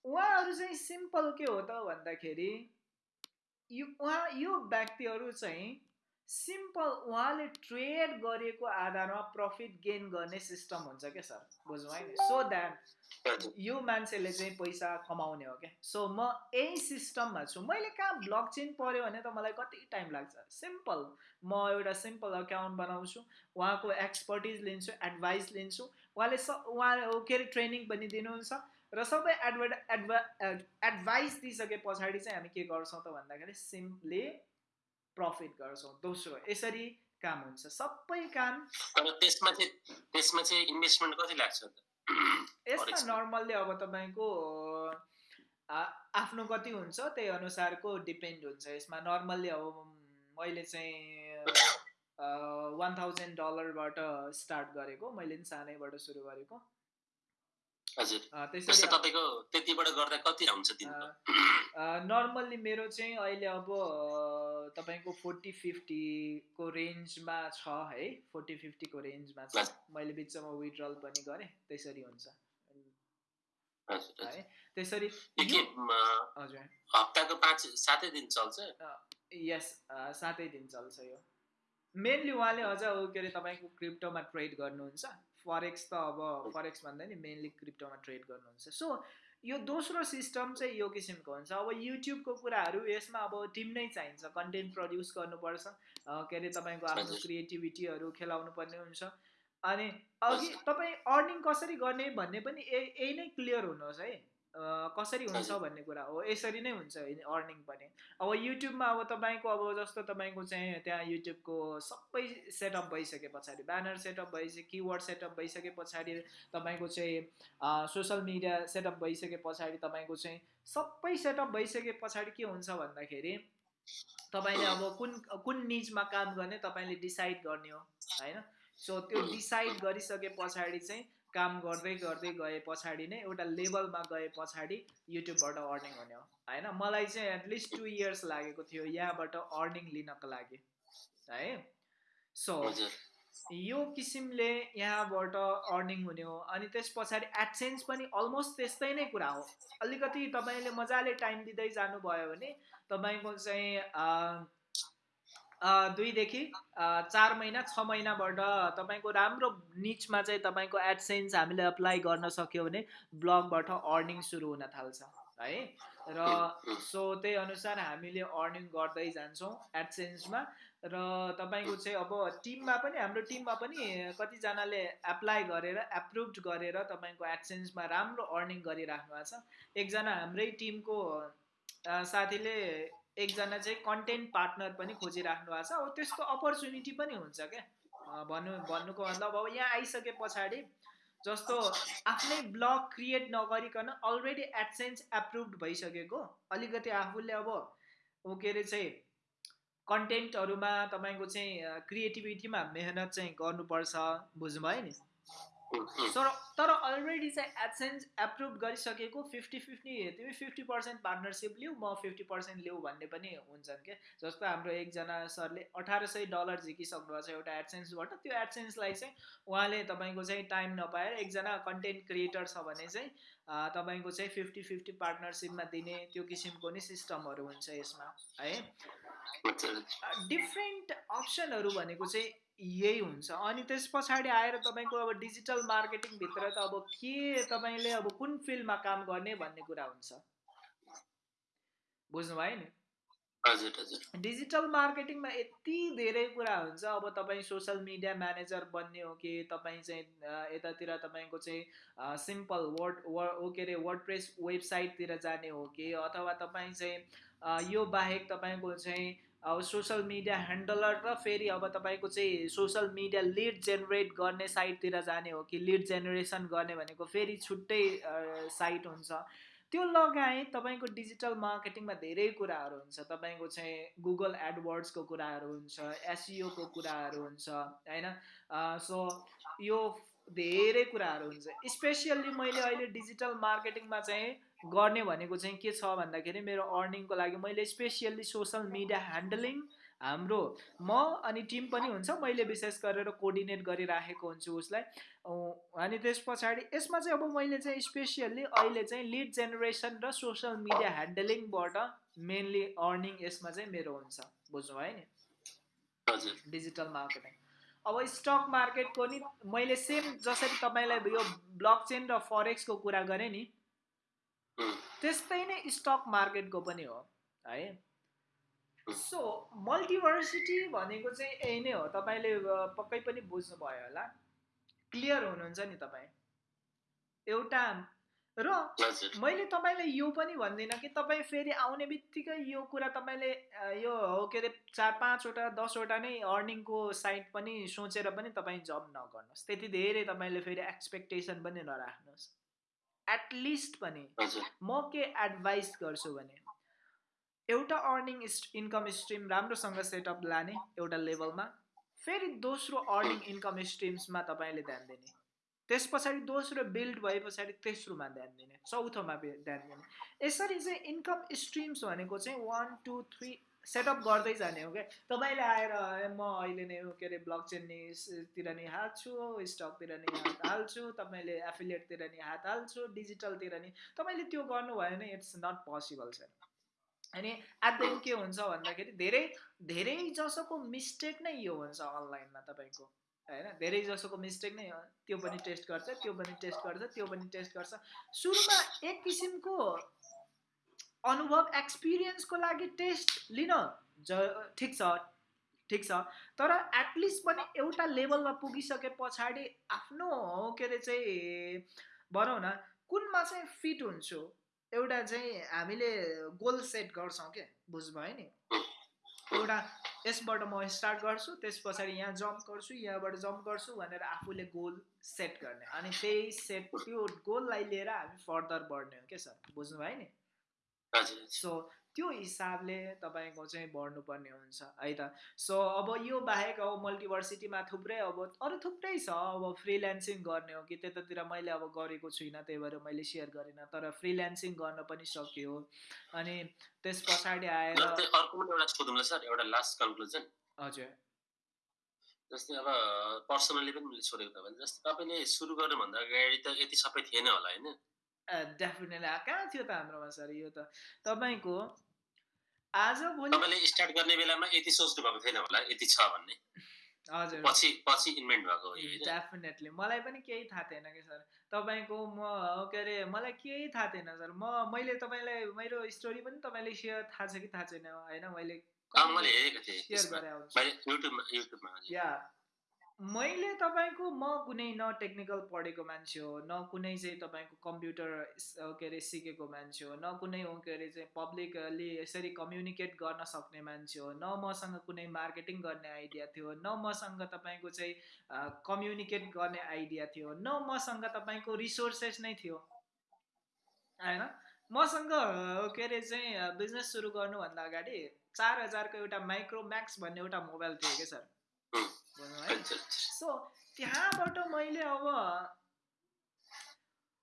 उहाँहरू चाहिँ सिम्पल के हो त भन्दाखेरि यो उहाँ यो व्यक्तिहरू चाहिँ सिम्पल उहाँले ट्रेड गरेको आधारमा प्रफिट गेन गर्ने सिस्टम हुन्छ क्या सर? बुझ्नु है सो द्याट यो मान्छेले चाहिँ पैसा कमाउने हो क्या? सो म यही सिस्टममा छु। मैले कहाँ ब्लक चेन पऱ्यो भने त मलाई कति टाइम लाग्छ? सिम्पल म एउटा सिम्पल अकाउन्ट बनाउँछु उहाँको एक्सपर्टिज लिन्छु एडभाइस लिन्छु। उहाँले स उहाँ के अरे ट्रेनिङ पनि दिनुहुन्छ। र सबै एडभर्ट एडभा एडभाइस दिइसके पछाडि चाहिँ हामी के गर्छौँ त भन्दाखेरि सिम्पली प्रफिट गर्छौँ। दोस्रो यसरी काम हुन्छ। सबै काम त्यसमा चाहिँ त्यसमा चाहिँ इन्भेस्टमेन्ट कति लाग्छ यसमा नर्मल्ली अब तपाईँको आफ्नो कति हुन्छ त्यही अनुसारको डिपेन्ड हुन्छ। यसमा नर्मल्ली अब मैले चाहिँ वान थाउजन्ड डलरबाट स्टार्ट गरेको। मैले पनि सानैबाट सुरु गरेको। नर्मल्ली मेरो चाहिँ अहिले अब तपाईँको फोर्टी फिफ्टीको रेन्जमा छ है। फोर्टी फिफ्टीको रेन्जमा छ। मैले बिचमा विड्रल पनि गरेँ त्यसरी हुन्छ। है त्यसरी हप्ताको पाँच सातै दिन चल्छ? यस सातै दिन चल्छ यो। मेनली उहाँले अझ के अरे तपाईँको क्रिप्टोमा ट्रेड गर्नुहुन्छ? फरेक्स त अब फरेक्स भन्दा नि मेनली क्रिप्टोमा ट्रेड गर्नुहुन्छ। सो यो दोस्रो सिस्टम चाहिँ यो किसिमको हुन्छ। अब युट्युबको कुराहरू यसमा अब टिम नै चाहिन्छ। कन्टेन्ट प्रड्युस गर्नुपर्छ। के अरे तपाईँको आफ्नो क्रिएटिभिटीहरू खेलाउनु पर्ने हुन्छ। अनि अघि तपाईँ अर्निङ कसरी गर्ने भन्ने पनि यही नै क्लियर हुनुहोस् है। कसरी हुन्छ भन्ने कुरा हो यसरी नै हुन्छ अर्निङ पनि। अब युट्युबमा अब तपाईँको अब जस्तो तपाईँको चाहिँ त्यहाँ युट्युबको सबै सेटअप भइसके पछाडि ब्यानर सेटअप भइसके किवर्ड सेटअप भइसके पछाडि तपाईँको चाहिँ सोसियल मिडिया सेटअप भइसके पछाडि तपाईँको चाहिँ सबै सेटअप भइसके पछाडि के हुन्छ भन्दाखेरि तपाईँले अब कुन कुन निजमा काम गर्ने तपाईँले डिसाइड गर्ने हो होइन? सो त्यो डिसाइड गरिसके पछाडि चाहिँ काम गर्दै गर्दै गए पछाडि नै एउटा लेभलमा गए पछाडि युट्युबबाट अर्निङ हुने हो। होइन? मलाई चाहिँ एटलिस्ट टु इयर्स लागेको थियो यहाँबाट अर्निङ लिनको लागि। है? सो यो किसिमले यहाँबाट अर्निङ हुने हो अनि त्यस पछाडि एडसेन्स पनि अलमोस्ट त्यस्तै नै कुरा हो। अलिकति तपाईँले मजाले टाइम दिँदै जानुभयो भने तपाईँको चाहिँ दुईदेखि चार महिना छ महिनाबाट तपाईँको राम्रो निचमा चाहिँ तपाईँको एडसेन्स हामीले अप्लाई गर्न सक्यो भने ब्लगबाट अर्निङ सुरु हुन थाल्छ है? र सो त्यही अनुसार हामीले अर्निङ गर्दै जान्छौँ एडसेन्समा। र तपाईँको चाहिँ अब टिममा पनि हाम्रो टिममा पनि कतिजनाले एप्लाई गरेर एप्रुभ गरेर तपाईँको एडसेन्समा राम्रो अर्निङ गरिराख्नु भएको छ। एकजना हाम्रै टिमको साथीले एकजना चाहिँ कन्टेन्ट पार्टनर पनि खोजिराख्नु भएको छ। अब त्यस्तो अपर्च्युनिटी पनि हुन्छ क्या। भन्नु भन्नुको मतलब अब यहाँ आइसके पछाडि जस्तो आफ्नै ब्लग क्रिएट नगरिकन अलरेडी एडसेन्स एप्रुभ भइसकेको। अलिकति आफूले अब के अरे चाहिँ कन्टेन्टहरूमा तपाईँको चाहिँ क्रिएटिभिटीमा मेहनत चाहिँ गर्नुपर्छ बुझ्नुभयो नि? तर तर अलरेडी चाहिँ एडसेन्स एप्रुभ गरिसकेको फिफ्टी फिफ्टी तिमी फिफ्टी पर्सेन्ट पार्टनरसिप लिऊ म फिफ्टी पर्सेन्ट लिऊ भन्ने पनि हुन्छन् क्या जस्तो हाम्रो एकजना सरले अठार सय डलर झिकिसक्नु भएको छ एउटा एडसेन्सबाट त्यो एडसेन्सलाई चाहिँ उहाँले तपाईँको चाहिँ टाइम नपाएर एकजना कन्टेन्ट क्रिएटर छ भने चाहिँ तपाईँको चाहिँ फिफ्टी फिफ्टी पार्टनरसिपमा दिने त्यो किसिमको नै सिस्टमहरू हुन्छ यसमा है? डिफ्रेन्ट अप्सनहरू भनेको चाहिँ यही हुन्छ। अनि त्यस पछाडि आएर तपाईँको अब डिजिटल मार्केटिङभित्र त अब के तपाईँले अब कुन फिल्डमा काम गर्ने भन्ने कुरा हुन्छ। बुझ्नुभयो नि? डिजिटल मार्केटिङमा यति धेरै कुरा हुन्छ। अब तपाईँ सोसियल मिडिया म्यानेजर बन्ने हो कि तपाईँ चाहिँ यतातिर तपाईँको चाहिँ सिम्पल वर्ड वर के अरे वर्ड प्रेस वेबसाइटतिर जाने हो कि अथवा तपाईँ चाहिँ यो बाहेक तपाईँको चाहिँ अब सोसियल मिडिया ह्यान्डलर र फेरि अब तपाईँको चाहिँ सोसियल मिडिया लिड जेनेरेट गर्ने साइटतिर जाने हो कि लिड जेनेरेसन गर्ने भनेको फेरि छुट्टै साइट हुन्छ। त्यो लगायत तपाईँको डिजिटल मार्केटिङमा धेरै कुराहरू हुन्छ। तपाईँको चाहिँ गुगल एडवर्ड्सको कुराहरू हुन्छ एसिओको कुराहरू हुन्छ होइन? सो यो धेरै कुराहरू हुन्छ। स्पेसियल्ली मैले अहिले डिजिटल मार्केटिङमा चाहिँ गर्ने भनेको चाहिँ के छ भन्दाखेरि मेरो अर्निङको लागि मैले स्पेसियल्ली सोसल मिडिया ह्यान्डलिङ हाम्रो म अनि टिम पनि हुन्छ। मैले विशेष गरेर कोर्डिनेट गरिराखेको हुन्छु उसलाई। अनि त्यस पछाडि यसमा चाहिँ अब मैले चाहिँ स्पेसियल्ली अहिले चाहिँ लिड जेनेरेसन र सोसियल मिडिया ह्यान्डलिङबाट मेनली अर्निङ यसमा चाहिँ मेरो हुन्छ। बुझ्नु भयो नि? Digital marketing. अब स्टक मार्केटको नि मैले सेम जसरी तपाईँलाई यो ब्लक चेन र फरेक्सको कुरा गरेँ नि त्यस्तै नै स्टक मार्केटको पनि हो है? सो मल्टिभर्सिटी भनेको चाहिँ यही नै हो। तपाईँले पक्कै पनि बुझ्नुभयो होला। क्लियर हुनुहुन्छ नि तपाईँ? एउटा र मैले तपाईँलाई यो पनि भन्दिनँ कि तपाईँ फेरि आउने बित्तिकै यो कुरा तपाईँले यो हो के अरे चार पाँचवटा दसवटा नै अर्निङको साइट पनि सोचेर पनि तपाईँ जब नगर्नुहोस्। त्यति धेरै तपाईँले फेरि एक्सपेक्टेसन पनि नराख्नुहोस्। एटलिस्ट पनि म के एडभाइस गर्छु भने एउटा अर्निङ इन्कम स्ट्रिम राम्रोसँग सेटअप लाने एउटा लेभलमा फेरि दोस्रो अर्निङ इन्कम स्ट्रिम्समा तपाईँले ध्यान दिने। त्यस पछाडि दोस्रो बिल्ड भए पछाडि तेस्रोमा ध्यान दिने चौथोमा ध्यान दिने। यसरी चाहिँ इन्कम स्ट्रिम्स भनेको चाहिँ वान टू थ्री सेटअप गर्दै जाने हो क्या? तपाईँले आएर म अहिले नै के अरे ब्लक चेन तिर नि हाल्छु स्टकतिर नि हात हाल्छु तपाईँले एफिलिएटतिर नि हात हाल्छु डिजिटलतिर नि तपाईँले त्यो गर्नुभयो भने इट्स नट पोसिबल सर अनि एट द के हुन्छ भन्दाखेरि धेरै धेरै जसोको मिस्टेक नै यो हुन्छ अनलाइनमा तपाईँको होइन? धेरै जसोको मिस्टेक नै त्यो पनि टेस्ट गर्छ त्यो पनि टेस्ट गर्छ त्यो पनि टेस्ट गर्छ। सुरुमा एक किसिमको अनुभव एक्सपिरियन्सको लागि टेस्ट लिन ज ठिक छ ठिक छ। तर एटलिस्ट पनि एउटा लेभलमा पुगिसके पछाडि आफ्नो के अरे चाहिँ भनौँ न कुनमा चाहिँ फिट हुन्छु एउटा चाहिँ हामीले गोल सेट गर्छौँ क्या बुझ्नुभयो नि? एउटा यसबाट म स्टार्ट गर्छु त्यस पछाडि यहाँ जम्प गर्छु यहाँबाट जम्प गर्छु भनेर आफूले गोल सेट गर्ने। अनि त्यही सेट त्यो गोललाई लिएर हामी फर्दर बढ्ने हो क्या सर? बुझ्नुभयो नि? सो त्यो हिसाबले तपाईँको चाहिँ बढ्नुपर्ने हुन्छ है त? सो अब यो बाहेक अब मल्टिभर्सिटीमा थुप्रै अब अरू थुप्रै छ अब फ्रिल्यान्सिङ गर्ने हो कि त्यतातिर मैले अब गरेको छुइनँ त्यही भएर मैले सेयर गरिनँ तर फ्रिल्यान्सिङ गर्न पनि सक्यो अनि त्यस पछाडि आएर एउटा लास्ट कन्क्लुजन। हजुर। जस्तै अब पर्सनली पनि मैले छोडेको त भने जस्तै तपाईँले सुरु गर्नुभन्दा अगाडि त यति सबै थिएन होला होइन? डेफिनेटली कहाँ थियो त हाम्रोमा सर यो त? तपाईँको आज भोलि तपाईँले स्टार्ट गर्ने बेलामा यति सोच्नु भएको थिएन होला यति छ भन्ने। हजुर। पछि पछि इन्भेन्ट भएको डेफिनेटली मलाई पनि केही थाहा थिएन कि सर। तपाईँको म के अरे मलाई केही थाहा थिएन सर। म मैले तपाईँलाई मेरो स्टोरी पनि तपाईँले सेयर थाहा छ कि थाहा छैन होइन? मैले सेयर गरेँ या मैले तपाईँको म कुनै न टेक्निकल पढेको मान्छे हो न कुनै चाहिँ तपाईँको कम्प्युटर के अरे सिकेको मान्छे हो न कुनै के अरे चाहिँ पब्लिकली यसरी कम्युनिकेट गर्न सक्ने मान्छे हो न मसँग कुनै मार्केटिङ गर्ने आइडिया थियो न मसँग तपाईँको चाहिँ कम्युनिकेट गर्ने आइडिया थियो न मसँग तपाईँको रिसोर्सेस नै थियो। होइन? मसँग के अरे चाहिँ बिजनेस सुरु गर्नुभन्दा अगाडि चार हजारको एउटा माइक्रोम्याक्स भन्ने एउटा मोबाइल थियो कि सर? सो त्यहाँबाट मैले अब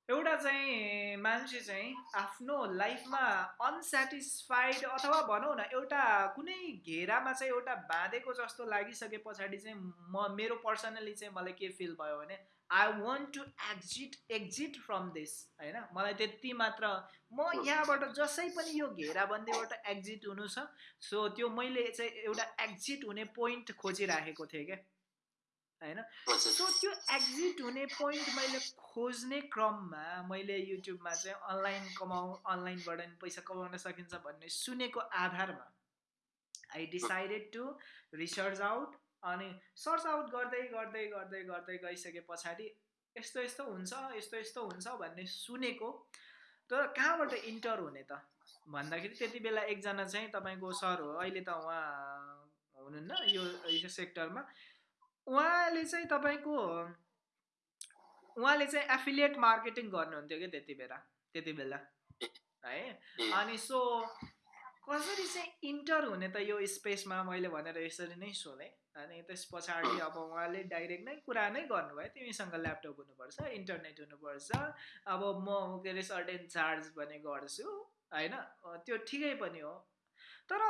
एउटा चाहिँ मान्छे चाहिँ आफ्नो लाइफमा अनसेटिस्फाइड अथवा भनौँ न एउटा कुनै घेरामा चाहिँ एउटा बाँधेको जस्तो लागिसके पछाडि चाहिँ म मेरो पर्सनली चाहिँ मलाई के फिल भयो भने I want to exit exit from this होइन? मलाई त्यति मात्र म यहाँबाट जसै पनि यो घेराबन्दीबाट एक्जिट हुनु छ सो त्यो मैले चाहिँ एउटा एक्जिट हुने पोइन्ट खोजिराखेको थिएँ क्या होइन? सो त्यो एक्जिट हुने पोइन्ट मैले खोज्ने क्रममा मैले युट्युबमा चाहिँ अनलाइन कमाउ अनलाइनबाट पैसा कमाउन सकिन्छ भन्ने सुनेको आधारमा I decided to research out अनि सर्च आउट गर्दै गर्दै गर्दै गर्दै गइसके पछाडि यस्तो यस्तो हुन्छ यस्तो यस्तो हुन्छ भन्ने सुनेको तर कहाँबाट इन्टर हुने त? भन्दाखेरि त्यति बेला एकजना चाहिँ तपाईँको सर हो अहिले त उहाँ हुनुहुन्न यो सेक्टरमा। उहाँले चाहिँ तपाईँको उहाँले चाहिँ एफिलिएट मार्केटिङ गर्नुहुन्थ्यो कि त्यति बेला? त्यति बेला। है? अनि सो कसरी चाहिँ इन्टर हुने त यो स्पेसमा मैले भनेर यसरी नै सोधेँ। अनि त्यस पछाडि अब उहाँले डाइरेक्ट नै कुरा नै गर्नुभयो। तिमीसँग ल्यापटप हुनुपर्छ इन्टरनेट हुनुपर्छ। अब म के अरे सर्टेन चार्ज भने गर्छु होइन? त्यो ठिकै पनि हो। तर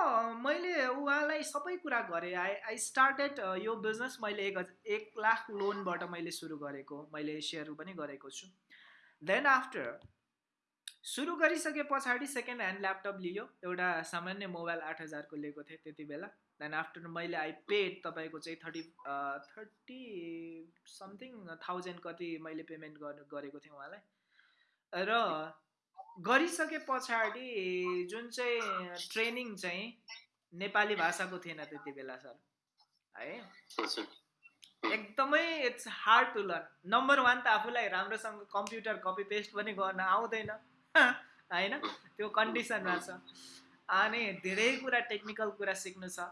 मैले उहाँलाई सबै कुरा गरेँ। आई आई स्टार्टेड यो बिजनेस मैले एक एक लाख लोनबाट मैले सुरु गरेको मैले सेयर पनि गरेको छु। देन आफ्टर सुरु गरिसके पछाडि सेकेन्ड ह्यान्ड ल्यापटप लियो। एउटा सामान्य मोबाइल आठ हजारको लिएको थिएँ त्यति बेला। देन आफ्टर मैले आई पेड तपाईँको चाहिँ थर्टी थर्टी समथिङ थाउजन्ड कति मैले पेमेन्ट गर्नु गरेको थिएँ उहाँलाई। र गरिसके पछाडि जुन चाहिँ ट्रेनिङ चाहिँ नेपाली भाषाको थिएन त्यति बेला सर। है? एकदमै it's hard to learn number one त आफूलाई राम्रोसँग कम्प्युटर कपी पेस्ट पनि गर्न आउँदैन। होइन? त्यो कन्डिसनमा छ अनि धेरै कुरा टेक्निकल कुरा सिक्नु छ।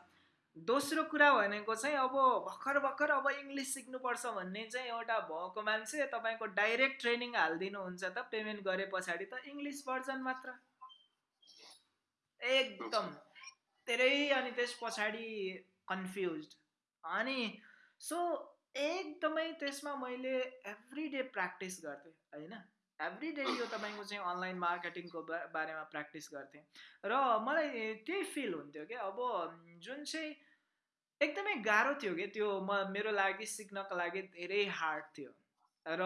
दोस्रो कुरा भनेको चाहिँ अब भर्खर भर्खर अब इङ्ग्लिस सिक्नुपर्छ भन्ने चाहिँ एउटा भएको मान्छे तपाईँको डाइरेक्ट ट्रेनिङ हालिदिनुहुन्छ त पेमेन्ट गरे पछाडि त इङ्ग्लिस भर्जन मात्र। एकदम। धेरै अनि त्यस पछाडि कन्फ्युज अनि सो एकदमै त्यसमा मैले एभ्री डे प्र्याक्टिस गर्थेँ होइन? एभ्री डे यो तपाईँको चाहिँ अनलाइन मार्केटिङको बारेमा प्र्याक्टिस गर्थेँ। र मलाई त्यही फिल हुन्थ्यो क्या अब जुन चाहिँ एकदमै गाह्रो थियो कि त्यो म मेरो लागि सिक्नको लागि धेरै हार्ड थियो। र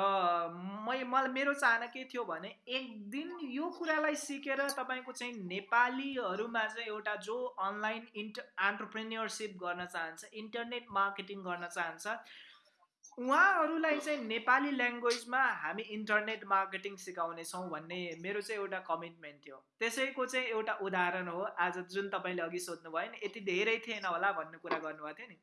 मै मलाई मेरो चाहना के थियो भने एक दिन यो कुरालाई सिकेर तपाईँको चाहिँ नेपालीहरूमा चाहिँ एउटा जो अनलाइन इन्ट एन्टरप्रेन्यरसिप गर्न चाहन्छ इन्टरनेट मार्केटिङ गर्न चाहन्छ उहाँहरूलाई चाहिँ नेपाली ल्याङ्ग्वेजमा हामी इन्टरनेट मार्केटिङ सिकाउनेछौँ भन्ने मेरो चाहिँ एउटा कमिटमेन्ट थियो। त्यसैको चाहिँ एउटा उदाहरण हो। आज जुन तपाईँले अघि सोध्नुभयो नि यति धेरै थिएन होला भन्ने कुरा गर्नुभएको थियो नि।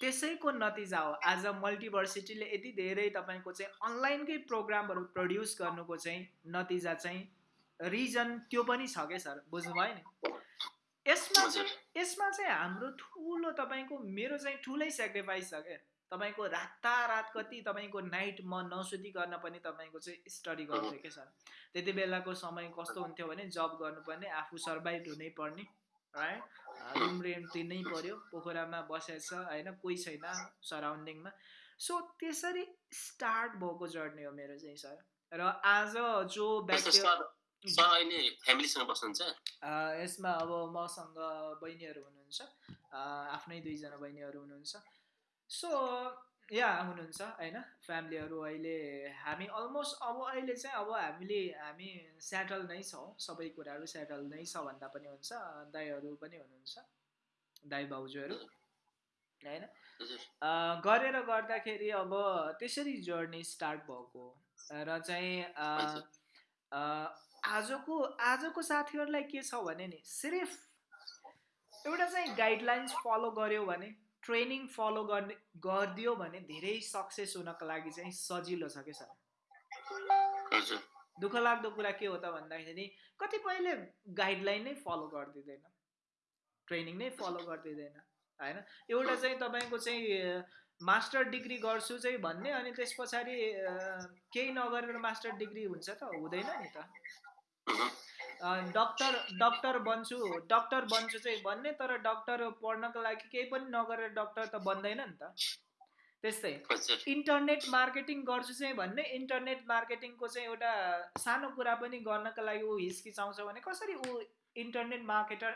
त्यसैको नतिजा हो। आज मल्टिभर्सिटीले यति धेरै तपाईँको चाहिँ अनलाइनकै प्रोग्रामहरू प्रड्युस गर्नुको चाहिँ नतिजा चाहिँ रिजन त्यो पनि छ क्या सर? बुझ्नुभयो नि? यसमा चाहिँ यसमा चाहिँ हाम्रो ठुलो तपाईँको मेरो चाहिँ ठुलै सेक्रिफाइस छ क्या तपाईँको रातारात कति तपाईँको नाइट म नसुतिकन पनि तपाईँको चाहिँ स्टडी गर्थेँ क्या सर? त्यति बेलाको समय कस्तो हुन्थ्यो भने जब गर्नुपर्ने आफू सर्भाइभ हुनै पर्ने है रुम रेन्ट तिर्नै पऱ्यो पोखरामा बसेछ होइन? कोही छैन सराउन्डिङमा सो त्यसरी स्टार्ट भएको जर्नी हो मेरो चाहिँ सर। र आज जो व्यक्ति अहिले फ्यामिलीसँग बस्नुहुन्छ? यसमा अब मसँग बहिनीहरू हुनुहुन्छ। आफ्नै दुईजना बहिनीहरू हुनुहुन्छ। सो या हुनुहुन्छ होइन? फ्यामिलीहरू अहिले हामी अलमोस्ट अब अहिले चाहिँ अब हामीले हामी सेटल नै छौँ। सबै कुराहरू सेटल नै छ भन्दा पनि हुन्छ। दाईहरू पनि हुनुहुन्छ। दाई भाउजूहरू होइन? गरेर गर्दाखेरि अब त्यसरी जर्नी स्टार्ट भएको। र चाहिँ आजको आजको साथीहरूलाई के छ भने नि सिर्फ एउटा चाहिँ गाइडलाइन्स फलो गर्यो भने ट्रेनिङ फलो गर्ने गरिदियो भने धेरै सक्सेस हुनको लागि चाहिँ सजिलो छ क्या सर? दुःख लाग्दो कुरा के हो त भन्दाखेरि कतिपयले गाइडलाइन नै फलो गरिदिँदैन। ट्रेनिङ नै फलो गरिदिँदैन होइन? एउटा चाहिँ तपाईँको चाहिँ मास्टर डिग्री गर्छु चाहिँ भन्ने अनि त्यस पछाडि केही नगरेर मास्टर डिग्री हुन्छ त हुँदैन नि त। डक्टर डक्टर बन्छु डक्टर बन्छु चाहिँ भन्ने तर डक्टर पढ्नको लागि केही पनि नगरेर डक्टर त बन्दैन नि त। त्यस्तै। इन्टरनेट मार्केटिङ गर्छु चाहिँ भन्ने इन्टरनेट मार्केटिङको चाहिँ एउटा सानो कुरा पनि गर्नको लागि ऊ हिचकिचाउँछ भने कसरी ऊ इन्टरनेट मार्केटर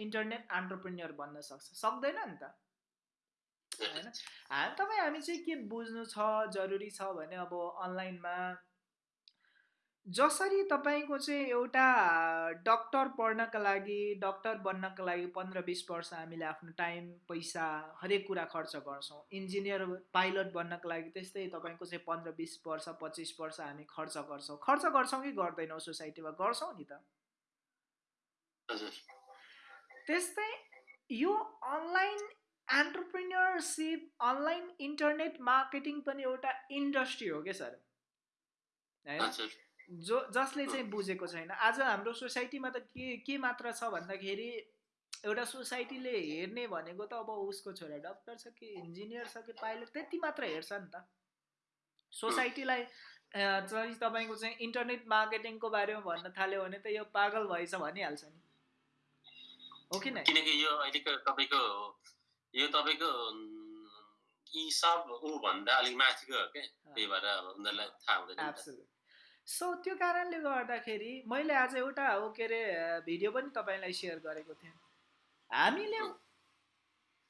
इन्टरनेट एन्टरप्रेन्यर बन्न सक्छ? सक्दैन नि त। होइन? तपाईँ हामी चाहिँ के बुझ्नु छ जरुरी छ भने अब अनलाइनमा जसरी तपाईँको चाहिँ एउटा डक्टर पढ्नका लागि डक्टर बन्नका लागि पन्ध्र बिस वर्ष हामीले आफ्नो टाइम पैसा हरेक कुरा खर्च गर्छौँ। इन्जिनियर पाइलट बन्नको लागि त्यस्तै तपाईँको चाहिँ पन्ध्र बिस वर्ष पच्चिस वर्ष हामी खर्च गर्छौँ। खर्च गर्छौँ कि गर्दैनौँ सोसाइटीमा? गर्छौँ नि त। त्यस्तै यो online entrepreneurship online internet marketing पनि एउटा इन्डस्ट्री हो क्या सर? होइन जो जसले चाहिँ बुझेको छैन। आज हाम्रो सोसाइटीमा त के के मात्र छ भन्दाखेरि एउटा सोसाइटीले हेर्ने भनेको त अब उसको छोरा डक्टर छ कि इन्जिनियर छ कि पाइलट त्यति मात्र हेर्छ नि त। सोसाइटीलाई चाहिँ तपाईँको चाहिँ इन्टरनेट मार्केटिङको बारेमा भन्न थाल्यो भने त यो पागल भएछ भनिहाल्छ नि। हो कि नै? किनकि यो अहिलेको तपाईँको यो तपाईँको यी सब ऊ भन्दा अलिक माथिको हो क्या? त्यही भएर अब उनीहरूलाई थाहा हुँदैन सो त्यो कारणले गर्दाखेरि मैले आज एउटा हो के अरे भिडियो पनि तपाईँलाई सेयर गरेको थिएँ। हामीले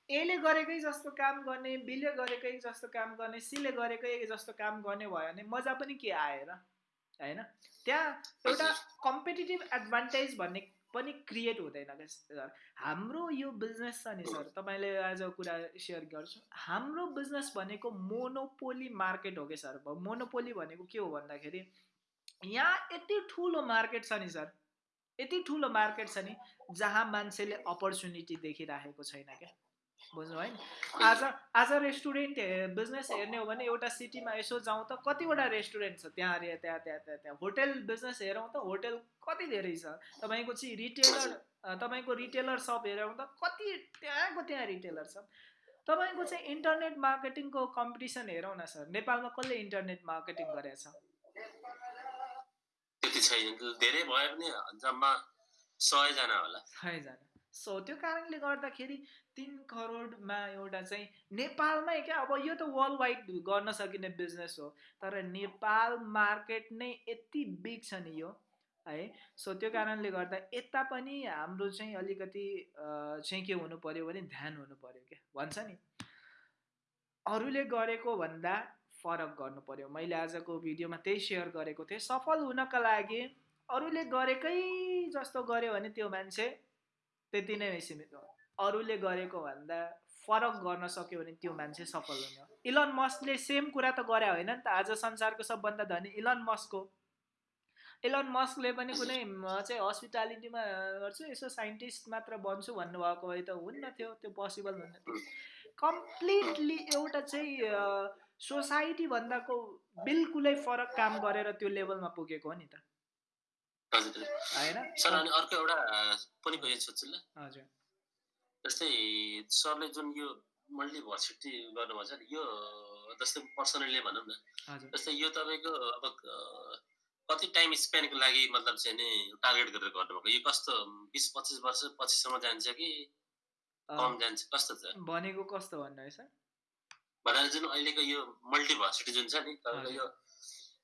एले गरेकै जस्तो काम गर्ने बिले गरेकै जस्तो काम गर्ने सीले गरेकै जस्तो काम गर्ने भयो भने मजा पनि के आएर होइन? त्यहाँ एउटा कम्पिटेटिभ एडभान्टेज भन्ने पनि क्रिएट हुँदैन क्या हाम्रो यो बिजनेस छ नि सर तपाईँले आज कुरा सेयर गर्छु। हाम्रो बिजनेस भनेको मोनोपोली मार्केट हो कि सर मोनोपोली भनेको के हो भन्दाखेरि यहाँ यति ठुलो मार्केट छ नि सर यति ठुलो मार्केट छ नि जहाँ मान्छेले अपर्च्युनिटी देखिराखेको छैन क्या। बुझ्नु है आज आज रेस्टुरेन्ट बिजनेस हेर्ने हो भने एउटा सिटीमा यसो जाउँ त कतिवटा रेस्टुरेन्ट छ? त्यहाँ अरे त्यहाँ त्यहाँ त्यहाँ त्यहाँ। होटेल बिजनेस हेरौँ त होटेल कति धेरै छ? तपाईँको चाहिँ रिटेलर तपाईँको रिटेलर सप हेरौँ त कति त्यहाँको त्यहाँ रिटेलर छ? तपाईँको चाहिँ इन्टरनेट मार्केटिङको कम्पिटिसन हेरौँ न सर। नेपालमा कसले इन्टरनेट मार्केटिङ गरेछ? छैन धेरै भयो भने जम्मा सयजना होला। सयजना। सो त्यो कारणले गर्दाखेरि तिन करोडमा एउटा चाहिँ नेपालमै क्या अब यो त वर्ल्ड वाइड गर्न सकिने बिजनेस हो तर नेपाल मार्केट नै यति बिग छ नि यो है। सो त्यो कारणले गर्दा यता पनि हाम्रो चाहिँ अलिकति चाहिँ के हुनु पऱ्यो भने ध्यान हुनु पऱ्यो क्या भन्छ नि। अरूले गरेको भन्दा फरक गर्नु पऱ्यो मैले आजको भिडियोमा त्यही सेयर गरेको थिएँ। सफल हुनका लागि अरूले गरेकै जस्तो गर्यो भने त्यो मान्छे त्यति नै सीमित हो। अरूले गरेको भन्दा फरक गर्न सक्यो भने त्यो मान्छे सफल हुने हो। इलन मस्कले सेम कुरा त गरे होइन नि त। आज संसारको सबभन्दा धनी इलन मस्कको। इलन मस्कले पनि कुनै चाहिँ हस्पिटालिटीमा गर्छु यसो साइन्टिस्ट मात्र बन्छु भन्नुभएको भए त हुन्न थियो। त्यो पोसिबल हुन्न थियो। कम्प्लिटली एउटा चाहिँ सोसाइटी भन्दाको बिल्कुलै फरक काम गरेर त्यो लेभलमा पुगेको हो नि त। होइन? सर अनि अर्को एउटा पनि सोध्छु ल हजुर। जस्तै सरले जुन यो मल्टिभर्सिटी गर्नुभएको छ यो जस्तै पर्सनली भनौँ न जस्तै यो तपाईँको अब कति टाइम स्पेन्डको लागि मतलब चाहिँ नि टार्गेट गरेर गर्नुभएको? यो कस्तो बिस पच्चिस वर्ष पछिसम्म जान्छ कि कम जान्छ? कस्तो छ? भनेको कस्तो भन्नु है सर? भनेर जुन अहिलेको यो मल्टिभर्सिटी जुन छ नि तपाईँको यो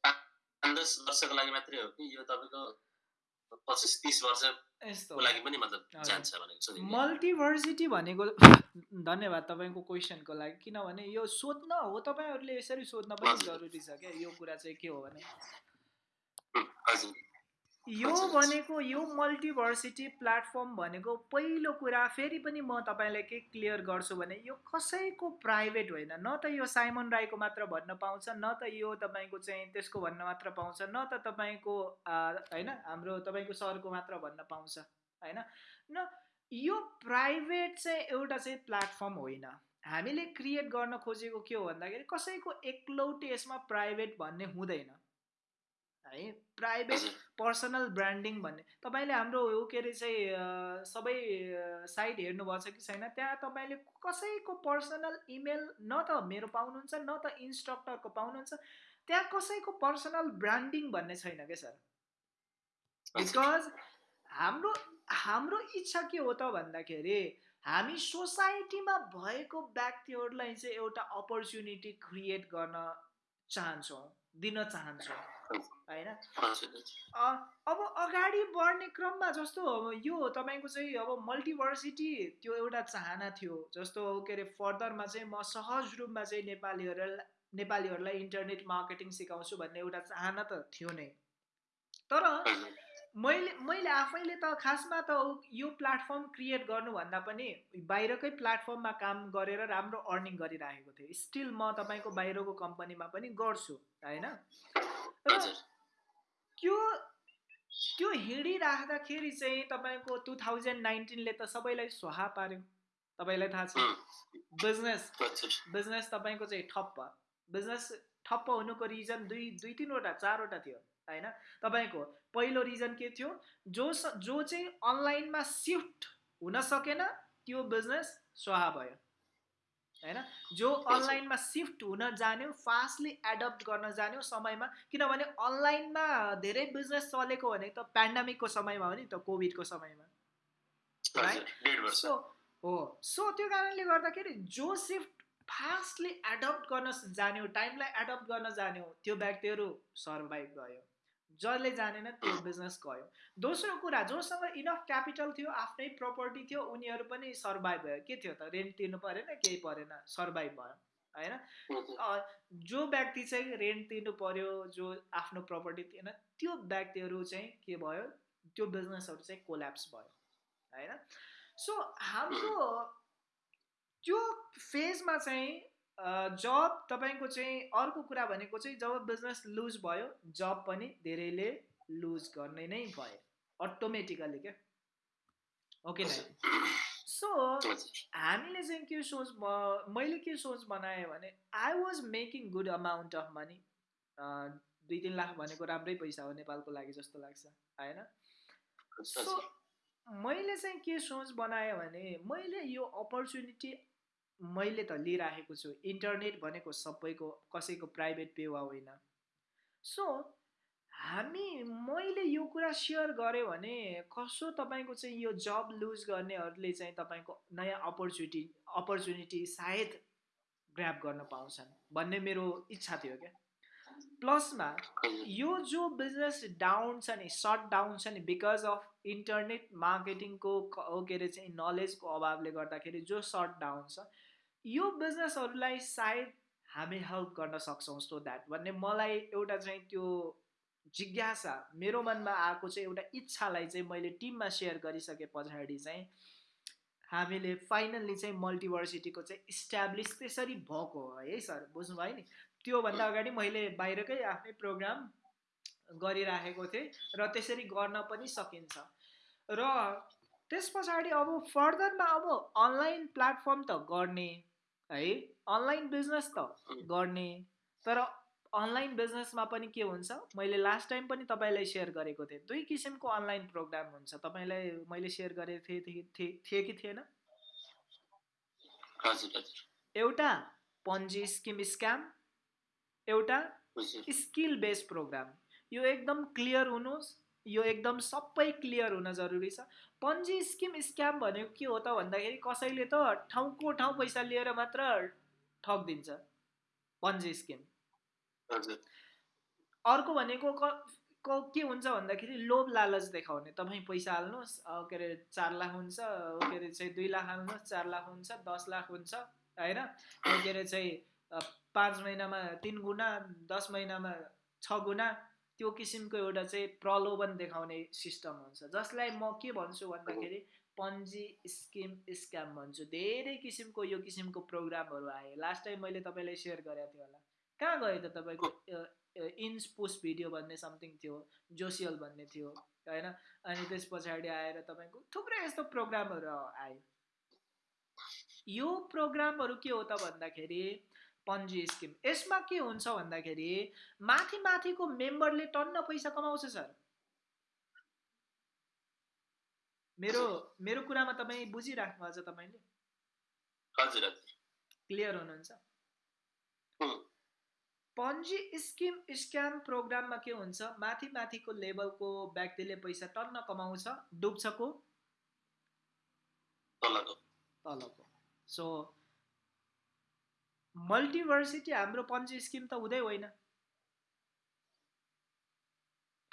पाँच दस वर्षको लागि मात्रै हो कि यो तपाईँको पच्चिस तिस वर्षको लागि पनि मतलब जान्छ भनेको मल्टिभर्सिटी भनेको धन्यवाद तपाईँको क्वेसनको लागि किनभने यो सोध्न हो तपाईँहरूले यसरी सोध्न पनि जरुरी छ क्या यो कुरा चाहिँ के हो भने? हजुर। यो भनेको यो मल्टिभर्सिटी प्लेटफर्म भनेको पहिलो कुरा फेरि पनि म तपाईँलाई के क्लियर गर्छु भने यो कसैको प्राइभेट होइन। न त यो साइमन राईको मात्र भन्न पाउँछ न त यो तपाईँको चाहिँ त्यसको भन्न मात्र पाउँछ न त तपाईँको होइन हाम्रो तपाईँको सरको मात्र भन्न पाउँछ होइन। न यो प्राइभेट चाहिँ एउटा चाहिँ प्लेटफर्म होइन। हामीले क्रिएट गर्न खोजेको के हो भन्दाखेरि कसैको एकलौटे यसमा प्राइभेट भन्ने हुँदैन। है प्राइभेट पर्सनल ब्रान्डिङ भन्ने। तपाईँले हाम्रो के अरे चाहिँ सबै साइट हेर्नुभएको छ कि छैन त्यहाँ तपाईँले कसैको पर्सनल इमेल न त मेरो पाउनुहुन्छ न त इन्स्ट्रक्टरको पाउनुहुन्छ त्यहाँ कसैको पर्सनल ब्रान्डिङ भन्ने छैन क्या सर? बिकज हाम्रो हाम्रो इच्छा के हो त भन्दाखेरि हामी सोसाइटीमा भएको व्यक्तिहरूलाई चाहिँ एउटा अपर्च्युनिटी क्रिएट गर्न चाहन्छौँ दिन चाहन्छौँ। होइन? अब अगाडि बढ्ने क्रममा जस्तो यो तपाईँको चाहिँ अब मल्टिभर्सिटी त्यो एउटा चाहना थियो। जस्तो के अरे फर्दरमा चाहिँ म सहज रूपमा चाहिँ नेपालीहरूलाई नेपालीहरूलाई इन्टरनेट मार्केटिङ सिकाउँछु भन्ने एउटा चाहना त थियो नै। तर मैले मैले आफैले त खासमा त यो प्लेटफर्म क्रिएट गर्नुभन्दा पनि बाहिरकै प्लेटफर्ममा काम गरेर राम्रो अर्निङ गरिराखेको थिएँ। स्टिल म तपाईँको बाहिरको कम्पनीमा पनि गर्छु होइन? त्यो त्यो हिँडिराख्दाखेरि चाहिँ तपाईँको टु थाउजन्ड नाइन्टिनले त सबैलाई स्वाहा पार्यो। तपाईँलाई थाहा छ। बिजनेस बिजनेस तपाईँको चाहिँ ठप्प। बिजनेस ठप्प हुनुको रिजन दुई दुई तिनवटा चारवटा थियो होइन? तपाईँको पहिलो रिजन के थियो? जो जो चाहिँ अनलाइनमा सिफ्ट हुन सकेन त्यो बिजनेस स्वाहा भयो। होइन जो अनलाइनमा सिफ्ट हुन जान्यो फास्टली एडप्ट गर्न जान्यो समयमा किनभने अनलाइनमा धेरै बिजनेस चलेको भने त पेन्डामिकको समयमा हो नि त कोभिडको समयमा। सो हो। सो त्यो कारणले गर्दाखेरि जो सिफ्ट फास्टली एडप्ट गर्न जान्यो टाइमलाई एडप्ट गर्न जान्यो त्यो व्यक्तिहरू सर्भाइभ गयो जसले जानेन त्यो बिजनेस गयो। दोस्रो कुरा जोसँग इनफ क्यापिटल थियो आफ्नै प्रपर्टी थियो उनीहरू पनि सर्भाइभ भयो। के थियो त? रेन्ट तिर्नु परेन केही परेन सर्भाइभ भयो होइन? जो व्यक्ति चाहिँ रेन्ट तिर्नु पर्यो जो आफ्नो प्रपर्टी थिएन त्यो व्यक्तिहरू चाहिँ के भयो? त्यो बिजनेसहरू चाहिँ कोल्याप्स भयो होइन? सो हाम्रो त्यो फेजमा चाहिँ जब तपाईँको चाहिँ अर्को कुरा भनेको चाहिँ जब बिजनेस लुज भयो जब पनि धेरैले लुज गर्ने नै भयो अटोमेटिकली क्या? ओके न सो हामीले चाहिँ के सोच मैले के सोच बनाएँ भने I was making good amount of money दुई तिन लाख भनेको राम्रै पैसा हो नेपालको लागि जस्तो लाग्छ होइन सो मैले चाहिँ के सोच बनाएँ भने मैले यो अपर्च्युनिटी मैले त लिइराखेको छु। इन्टरनेट भनेको सबैको कसैको प्राइभेट पेवा होइन। सो हामी मैले यो कुरा सेयर गरेँ भने कसो तपाईँको चाहिँ यो जब लुज गर्नेहरूले चाहिँ तपाईँको नयाँ अपर्च्युनिटी अपर्च्युनिटी सायद ग्राप गर्न पाउँछन् भन्ने मेरो इच्छा थियो क्या। प्लसमा यो जो बिजनेस डाउन छ नि सर्ट डाउन छ नि बिकज अफ इन्टरनेट मार्केटिङको के अरे चाहिँ नलेजको अभावले गर्दाखेरि जो सर्ट डाउन छ यो बिजनेसहरूलाई सायद हामी हेल्प गर्न सक्छौँ सो द्याट भन्ने मलाई एउटा चाहिँ त्यो जिज्ञासा मेरो मनमा आएको चाहिँ एउटा इच्छालाई चाहिँ मैले टिममा सेयर गरिसके पछाडि चाहिँ हामीले फाइनल्ली चाहिँ मल्टिभर्सिटीको चाहिँ इस्ट्याब्लिस त्यसरी भएको हो है सर? बुझ्नुभयो नि? त्योभन्दा अगाडि मैले बाहिरकै आफ्नै प्रोग्राम गरिराखेको थिएँ र त्यसरी गर्न पनि सकिन्छ। र त्यस पछाडि अब फर्दरमा अब अनलाइन प्लेटफर्म त गर्ने है? अनलाइन बिजनेस त गर्ने। तर अनलाइन बिजनेसमा पनि के हुन्छ? मैले लास्ट टाइम पनि तपाईँलाई सेयर गरेको थिएँ। दुई किसिमको अनलाइन प्रोग्राम हुन्छ। तपाईँलाई मैले सेयर गरेको थिएँ थिएँ कि थिएन? एउटा पन्जी स्किम स्क्याम एउटा स्किल बेस्ड प्रोग्राम यो एकदम क्लियर हुनुहोस्। यो एकदम सबै क्लियर हुन जरुरी छ। पन्जी स्किम स्क्याम भनेको के हो त भन्दाखेरि कसैले त ठाउँको ठाउँ पैसा लिएर मात्र ठगिदिन्छ। Ponzi scheme. अर्को भनेको क के हुन्छ भन्दाखेरि लोभ लालच देखाउने। तपाईँ पैसा हाल्नुहोस् के अरे चार लाख हुन्छ के अरे चाहिँ दुई लाख हाल्नुहोस् चार लाख हुन्छ दस लाख हुन्छ होइन? के अरे चाहिँ पाँच महिनामा तिन गुणा दस महिनामा छ गुणा त्यो किसिमको एउटा चाहिँ प्रलोभन देखाउने सिस्टम हुन्छ। जसलाई म के भन्छु भन्दाखेरि पन्जी स्किम स्क्याम भन्छु। धेरै किसिमको यो किसिमको प्रोग्रामहरू आए। लास्ट टाइम मैले तपाईँलाई सेयर गरेको थिएँ होला। कहाँ गयो त तपाईँको इन्स पोस्ट भिडियो भन्ने समथिङ थियो जोसियल भन्ने थियो होइन? अनि त्यस पछाडि आएर तपाईँको थुप्रै यस्तो प्रोग्रामहरू आयो यो प्रोग्रामहरू के हो त भन्दाखेरि पन्जी स्किम। यसमा के हुन्छ भन्दाखेरि माथि माथिको मेम्बरले टन्न पैसा कमाउँछ सर। मेरो मेरो कुरामा तपाईँ बुझिराख्नु अझ तपाईँले? क्लियर हुनुहुन्छ? पन्जी स्किम स्क्याम प्रोग्राममा के हुन्छ? माथि माथिको लेभलको व्यक्तिले पैसा टन्न कमाउँछ डुब्छ को? तलको। सो मल्टिभर्सिटी हाम्रो पन्जी स्किम त हुँदै होइन।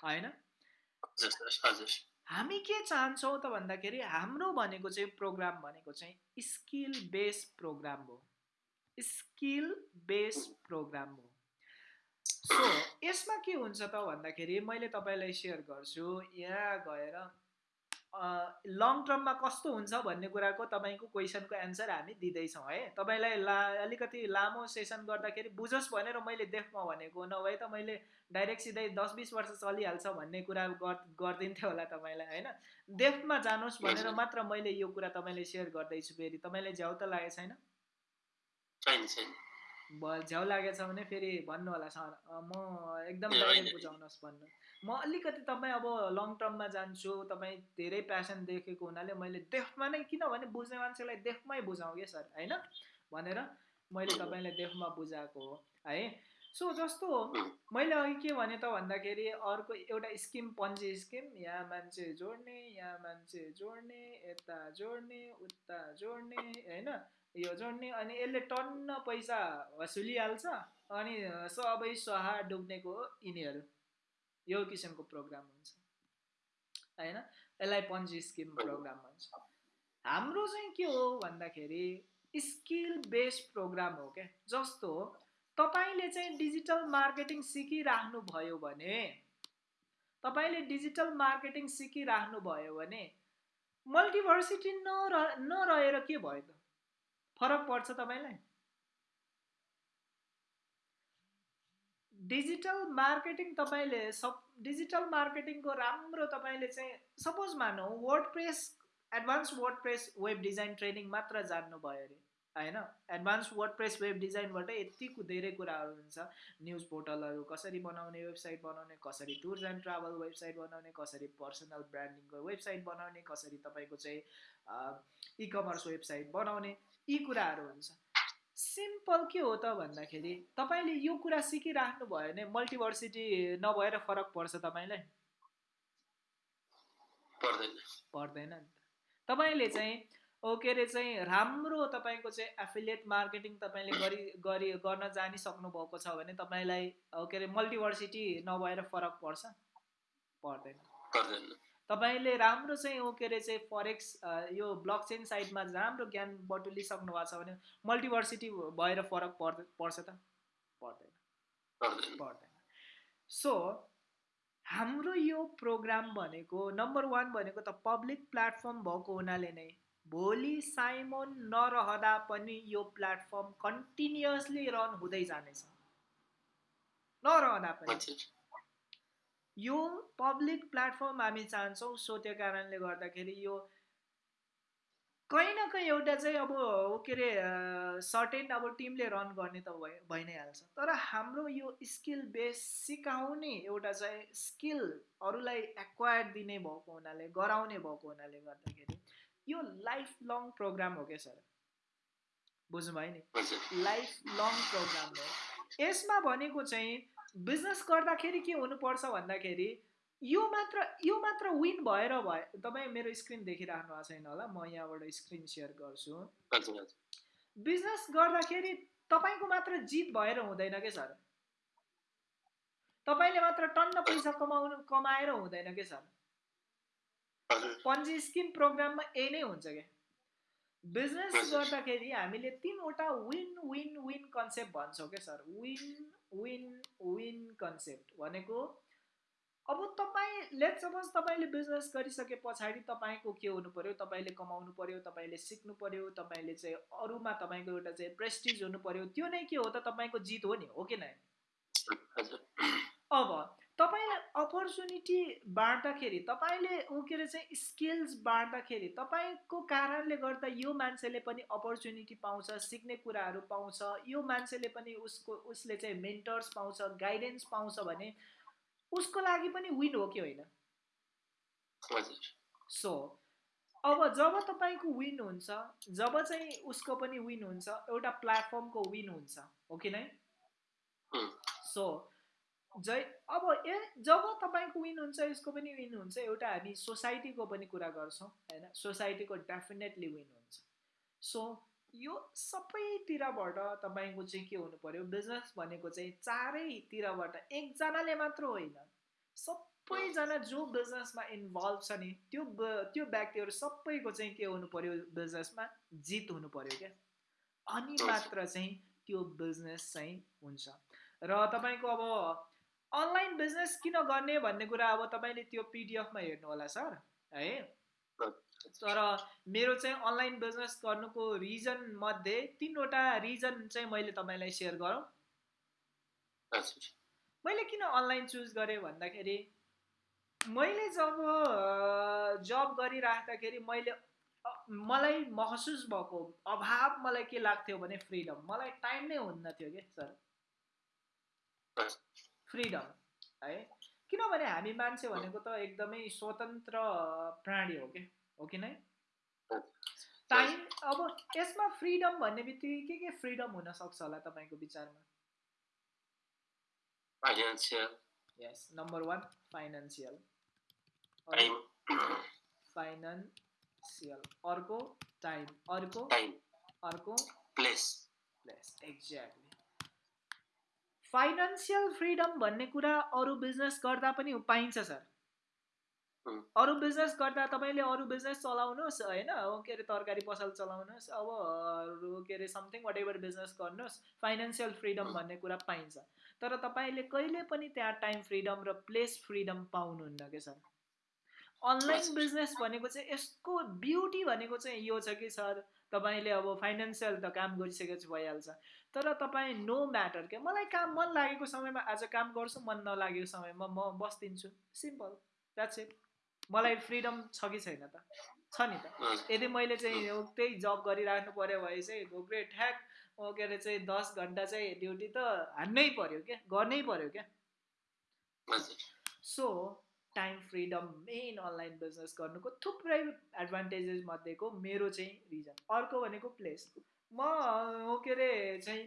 होइन? हामी के चाहन्छौँ त भन्दाखेरि हाम्रो भनेको चाहिँ प्रोग्राम भनेको चाहिँ स्किल बेस्ड प्रोग्राम हो। स्किल बेस्ड प्रोग्राम हो। सो यसमा के हुन्छ त भन्दाखेरि मैले तपाईँलाई सेयर गर्छु यहाँ गएर लङ टर्ममा कस्तो हुन्छ भन्ने कुराको तपाईँको क्वेसनको एन्सर हामी दिँदैछौँ है। तपाईँलाई ला अलिकति लामो सेसन गर्दाखेरि बुझोस् भनेर मैले देखमा भनेको नभए त मैले डाइरेक्ट सिधै दस बिस वर्ष चलिहाल्छ भन्ने कुरा गरिदिन्थ्यो होला तपाईँलाई होइन। डेफ्टमा जानुहोस् भनेर मात्र मैले यो कुरा तपाईँले सेयर गर्दैछु फेरि। तपाईँलाई झ्याउ त लागेको छैन। झ्याउ लागेछ भने फेरि भन्नु होला सर। म एकदम बुझाउनुहोस् भन्नु। म अलिकति तपाईँ अब लङ टर्ममा जान्छु तपाईँ धेरै प्यासन देखेको हुनाले मैले देफमा नै किनभने बुझ्ने मान्छेलाई देफमै बुझाउँ कि सर होइन? भनेर मैले तपाईँलाई देफमा बुझाएको हो है? सो जस्तो मैले अघि के भने त भन्दाखेरि अर्को एउटा स्किम पन्जी स्किम यहाँ मान्छे जोड्ने यहाँ मान्छे जोड्ने यता जोड्ने उता जोड्ने होइन? यो जोड्ने अनि यसले टन्न पैसा वसुलिहाल्छ अनि सबै सहा डुब्नेको यिनीहरू। यो किसिमको प्रोग्राम हुन्छ। होइन? यसलाई पन्जी स्किम प्रोग्राम भन्छ। हाम्रो चाहिँ के हो भन्दाखेरि स्किल बेस्ड प्रोग्राम हो क्या जस्तो तपाईँले चाहिँ डिजिटल मार्केटिङ सिकिराख्नु भयो भने तपाईँले डिजिटल मार्केटिङ सिकिराख्नु भयो भने मल्टिभर्सिटी नर नरहेर के भयो त? फरक पर्छ तपाईँलाई? डिजिटल मार्केटिङ तपाईँले सब डिजिटल मार्केटिङको राम्रो तपाईँले चाहिँ सपोज मानौँ WordPress advance WordPress web design training मात्र जान्नुभयो अरे होइन? एडभान्स वर्ड प्रेस वेब डिजाइनबाट यति धेरै कुराहरू हुन्छ। न्युज पोर्टलहरू कसरी बनाउने वेबसाइट बनाउने कसरी टुर्स एन्ड ट्राभल वेबसाइट बनाउने कसरी पर्सनल ब्रान्डिङको वेबसाइट बनाउने कसरी तपाईँको चाहिँ इकमर्स वेबसाइट बनाउने। यी कुराहरू हुन्छ। सिम्पल के हो त भन्दाखेरि तपाईँले यो कुरा सिकिराख्नु भयो भने मल्टिभर्सिटी नभएर फरक पर्छ तपाईँलाई? पर्दैन। नि तपाईँले चाहिँ के अरे चाहिँ राम्रो तपाईँको चाहिँ एफिलिएट मार्केटिङ तपाईँले गरी गरी गर्न जानिसक्नु भएको छ भने तपाईँलाई के अरे मल्टिभर्सिटी नभएर फरक पर्छ? पर्दैन। तपाईँले राम्रो चाहिँ के अरे चाहिँ फरेक्स यो ब्लक चेन साइडमा राम्रो ज्ञान बटुलिसक्नु भएको छ भने मल्टिभर्सिटी भएर फरक पर् पर्छ त? पर्दैन। पर्दैन। सो हाम्रो यो प्रोग्राम भनेको नम्बर वान भनेको त पब्लिक प्लेटफर्म भएको हुनाले नै भोलि साइमोन नरहँदा पनि यो प्लेटफर्म कन्टिन्युसली रन हुँदै जानेछ। नरहँदा पनि। यो पब्लिक प्लेटफर्म हामी चाहन्छौँ सो त्यो कारणले गर्दाखेरि यो कहीँ न कहीँ एउटा चाहिँ अब के अरे सर्टेन अब टिमले रन गर्ने त भइ भइ नै हाल्छ। तर हाम्रो यो स्किल बेस सिकाउने एउटा चाहिँ स्किल अरूलाई एक्वायर दिने भएको हुनाले गराउने भएको हुनाले गर्दाखेरि यो लाइफ लङ प्रोग्राम हो क्या सर? बुझ्नुभयो नि? लाइफ लङ प्रोग्राम हो। यसमा भनेको चाहिँ बिजनेस गर्दाखेरि के हुनुपर्छ भन्दाखेरि यो मात्र यो मात्र विन भएर भयो तपाईँ मेरो स्क्रिन देखिराख्नु भएको छैन होला म यहाँबाट स्क्रिन सेयर गर्छु। बिजनेस गर्दाखेरि तपाईँको मात्र जित भएर हुँदैन क्या सर? तपाईँले मात्र टन्न पैसा कमाउनु कमाएर हुँदैन क्या सर? पन्जी स्किम प्रोग्राममा यही नै हुन्छ क्या बिजनेस गर्दाखेरि हामीले तिनवटा विन विन विन कन्सेप्ट भन्छौँ क्या sir? Win win win concept भनेको अब तपाईँ लेट सपोज तपाईँले बिजनेस गरिसके पछाडि तपाईँको के हुनु पऱ्यो तपाईँले कमाउनु पऱ्यो तपाईँले सिक्नु पऱ्यो तपाईँले चाहिँ अरूमा तपाईँको एउटा चाहिँ प्रेस्टिज हुनु पऱ्यो त्यो नै के हो त तपाईँको जित हो नि हो कि नै? अब अपर्च्युनिटी बाँड्दाखेरि तपाईँले ऊ के अरे चाहिँ स्किल्स बाँड्दाखेरि तपाईँको कारणले गर्दा यो मान्छेले पनि अपर्च्युनिटी पाउँछ सिक्ने कुराहरू पाउँछ यो मान्छेले पनि उसको उसले चाहिँ मेन्टर्स पाउँछ गाइडेन्स पाउँछ भने उसको लागि पनि विन हो कि होइन? सो अब जब तपाईँको विन हुन्छ जब चाहिँ उसको पनि विन हुन्छ एउटा प्लेटफर्मको विन हुन्छ हो कि नै? सो जै अब ए जब तपाईँको विन हुन्छ यसको पनि विन हुन्छ एउटा हामी सोसाइटीको पनि कुरा गर्छौँ होइन? सोसाइटीको डेफिनेटली विन हुन्छ। सो यो सबैतिरबाट तपाईँको चाहिँ के हुनु पऱ्यो बिजनेस भनेको चाहिँ चारैतिरबाट एकजनाले मात्र होइन। सबैजना जो बिजनेसमा इन्भल्भ छ नि त्यो त्यो व्यक्तिहरू सबैको चाहिँ के हुनु पऱ्यो बिजनेसमा जित हुनु पऱ्यो क्या। अनि मात्र चाहिँ त्यो बिजनेस चाहिँ हुन्छ। र तपाईँको अब अनलाइन बिजनेस किन गर्ने भन्ने कुरा अब तपाईँले त्यो पिडिएफमा हेर्नु होला सर है? तर मेरो चाहिँ अनलाइन बिजनेस गर्नुको रिजन मध्ये तिनवटा रिजन चाहिँ मैले तपाईँलाई सेयर गरौँ। मैले किन अनलाइन चुज गरेँ भन्दाखेरि मैले जब जब गरिराख्दाखेरि मैले मलाई महसुस भएको अभाव मलाई के लाग्थ्यो भने फ्रिडम। मलाई टाइम नै हुन्न थियो कि सर? फ्रिडम है? किनभने हामी मान्छे भनेको त एकदमै स्वतन्त्र प्राणी हो कि? हो कि नै? टाइम अब यसमा फ्रिडम भन्ने बित्तिकै के के फ्रिडम हुनसक्छ होला तपाईँको विचारमा? यस नम्बर वान फाइनेन्सियल फाइनेन्सियल अर्को टाइम अर्को अर्को place place exactly financial freedom भन्ने कुरा अरू बिजनेस गर्दा पनि पाइन्छ सर। अरू बिजनेस गर्दा तपाईँले अरू बिजनेस चलाउनुहोस् होइन? के अरे तरकारी पसल चलाउनुहोस् अब अरू के अरे समथिङ वाट एभर बिजनेस गर्नुहोस् फाइनेन्सियल फ्रिडम भन्ने कुरा पाइन्छ। तर तपाईँले कहिले पनि त्यहाँ टाइम फ्रिडम र प्लेस फ्रिडम पाउनुहुन्न क्या सर? अनलाइन बिजनेस भनेको चाहिँ यसको ब्युटी भनेको चाहिँ यो छ कि सर तपाईँले अब फाइनेन्सियल त काम गरिसकेपछि भइहाल्छ। तर तपाईँ नो म्याटर क्या मलाई काम मन लागेको समयमा आज काम गर्छु मन नलागेको समयमा म बस्दिन्छु। सिम्पल द्याट्स इट मलाई फ्रिडम छ कि छैन त? छ नि त। यदि मैले चाहिँ त्यही जब गरिराख्नु पऱ्यो भने चाहिँ ग्रेट ठ्याक के अरे चाहिँ दस घन्टा चाहिँ ड्युटी त हान्नै पऱ्यो क्या गर्नै पऱ्यो क्या? So time freedom main online business गर्नुको थुप्रै एडभान्टेजेस मध्येको मेरो चाहिँ रिजन अर्को भनेको प्लेस म के अरे चाहिँ